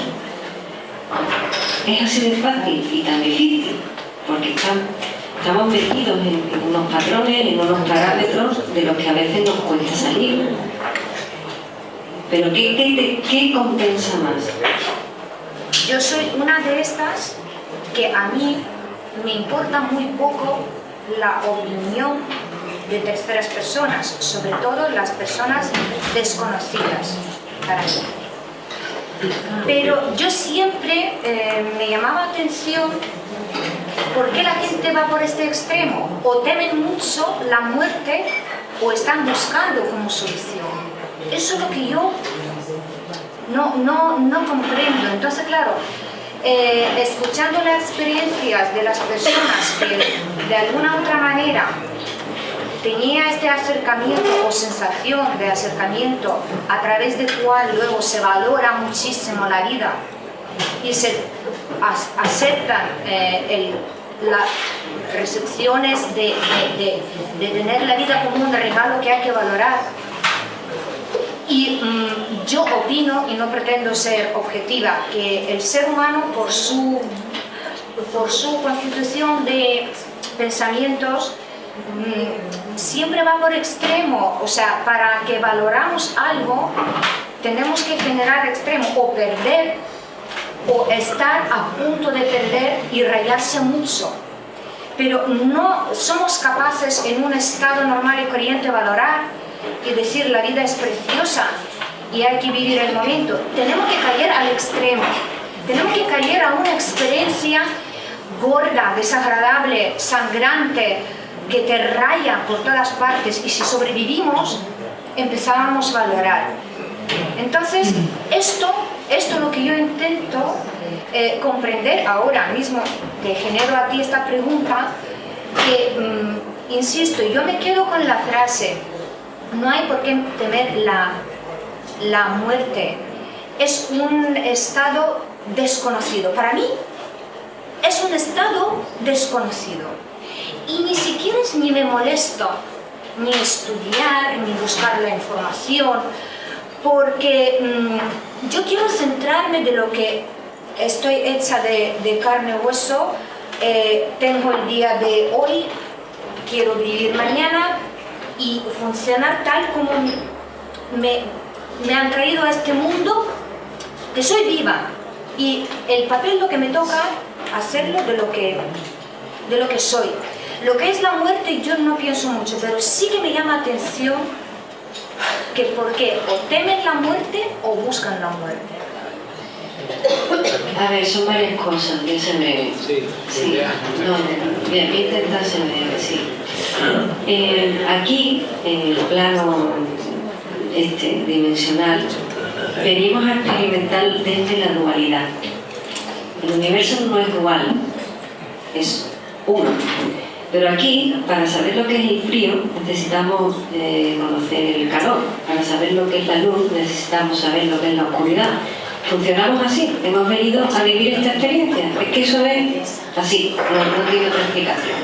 Es así de fácil y tan difícil, porque están- estamos metidos en, en unos patrones, en unos parámetros de los que a veces nos cuesta salir. Pero ¿qué, qué, qué compensa más? Yo soy una de estas que a mí me importa muy poco la opinión de terceras personas, sobre todo las personas desconocidas para mí. Pero yo siempre eh, me llamaba la atención por qué la gente va por este extremo. O temen mucho la muerte o están buscando como solución. Eso es lo que yo no, no, no comprendo. Entonces, claro, eh, escuchando las experiencias de las personas que de alguna otra manera tenía este acercamiento o sensación de acercamiento a través del cual luego se valora muchísimo la vida y se aceptan eh, las recepciones de- de tener la vida como un regalo que hay que valorar. Y mm, yo opino, y no pretendo ser objetiva, que el ser humano por su, por su constitución de pensamientos mm, siempre va por extremo, o sea, para que valoramos algo tenemos que generar extremo o perder o estar a punto de perder y rayarse mucho. Pero no somos capaces en un estado normal y corriente valorar y decir la vida es preciosa y hay que vivir el momento. Tenemos que caer al extremo. Tenemos que caer a una experiencia gorda, desagradable, sangrante, que te raya por todas partes y si sobrevivimos empezábamos a valorar. Entonces, esto, esto es lo que yo intento eh, comprender ahora mismo, te genero a ti esta pregunta, que, mm, insisto, yo me quedo con la frase, no hay por qué temer la, la muerte, es un estado desconocido. Para mí, es un estado desconocido. Y ni siquiera es ni me molesto ni estudiar, ni buscar la información, porque mm, yo quiero centrarme de lo que estoy hecha de, carne y hueso, eh, tengo el día de hoy, quiero vivir mañana y funcionar tal como me, me han traído a este mundo, que soy viva y el papel lo que me toca hacerlo de lo que, de lo que soy. Lo que es la muerte yo no pienso mucho, pero sí que me llama atención que porque o temen la muerte o buscan la muerte. A ver, son varias cosas que se me... Sí, sí. No, bien, voy a intentar ser breve, sí. Eh, aquí, en el plano este, dimensional, venimos a experimentar desde la dualidad. El universo no es dual, es uno. Pero aquí, para saber lo que es el frío, necesitamos eh, conocer el calor. Para saber lo que es la luz, necesitamos saber lo que es la oscuridad. Funcionamos así, hemos venido a vivir esta experiencia. Es que eso es así, no, tiene otra explicación.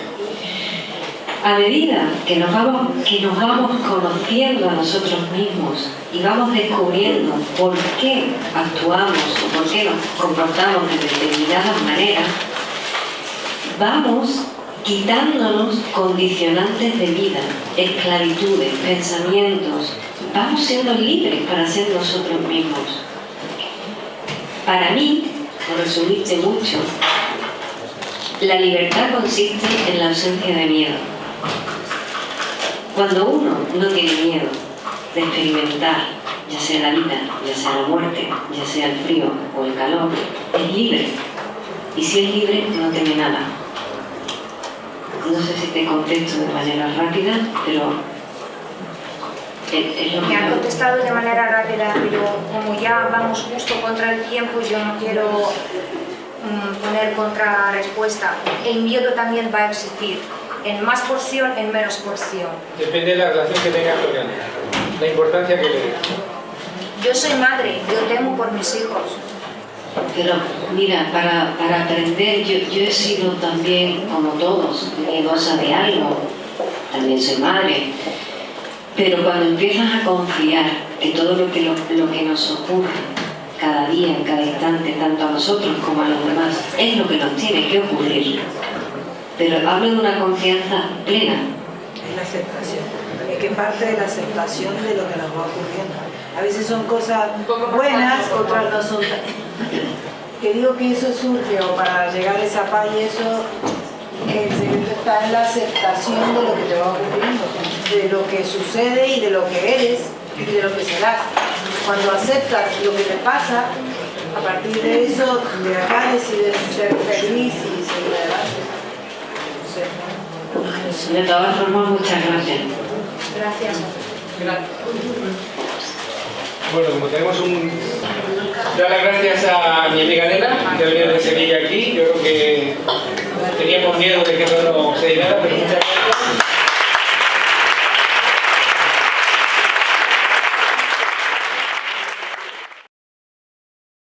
A medida que nos, vamos, que nos vamos conociendo a nosotros mismos y vamos descubriendo por qué actuamos o por qué nos comportamos de determinadas maneras, vamos quitándonos condicionantes de vida, esclavitudes, pensamientos. Vamos siendo libres para ser nosotros mismos. Para mí, por resumirte mucho, la libertad consiste en la ausencia de miedo. Cuando uno no tiene miedo de experimentar, ya sea la vida, ya sea la muerte, ya sea el frío o el calor, es libre. Y si es libre, no teme nada no sé si te contesto de manera rápida, pero me han contestado de manera rápida, pero como ya vamos justo contra el tiempo, yo no quiero mm, poner contra respuesta. El miedo también va a existir, en más porción, en menos porción. Depende de la relación que tengas con él, la importancia que le des. Yo soy madre, yo temo por mis hijos. Pero mira, para, para aprender, yo, yo, he sido también, como todos, miedosa de algo, también soy madre, pero cuando empiezas a confiar que todo lo que, lo, lo que nos ocurre cada día, en cada instante, tanto a nosotros como a los demás, es lo que nos tiene que ocurrir, pero hablo de una confianza plena. Es la aceptación, es que parte de la aceptación de lo que nos va ocurriendo. A veces son cosas buenas, otras no son que digo que eso surge o para llegar a esa paz y eso el secreto está en la aceptación de lo que te va ocurriendo, de lo que sucede y de lo que eres y de lo que serás. Cuando aceptas lo que te pasa, a partir de eso, de acá decides ser feliz y seguir adelante. De todas formas, muchas gracias. Gracias. Gracias. Bueno, como tenemos un... Dar las gracias a mi amiga Nela, que ha venido de Sevilla aquí. Yo creo que teníamos miedo de que no se llegara, pero muchas gracias.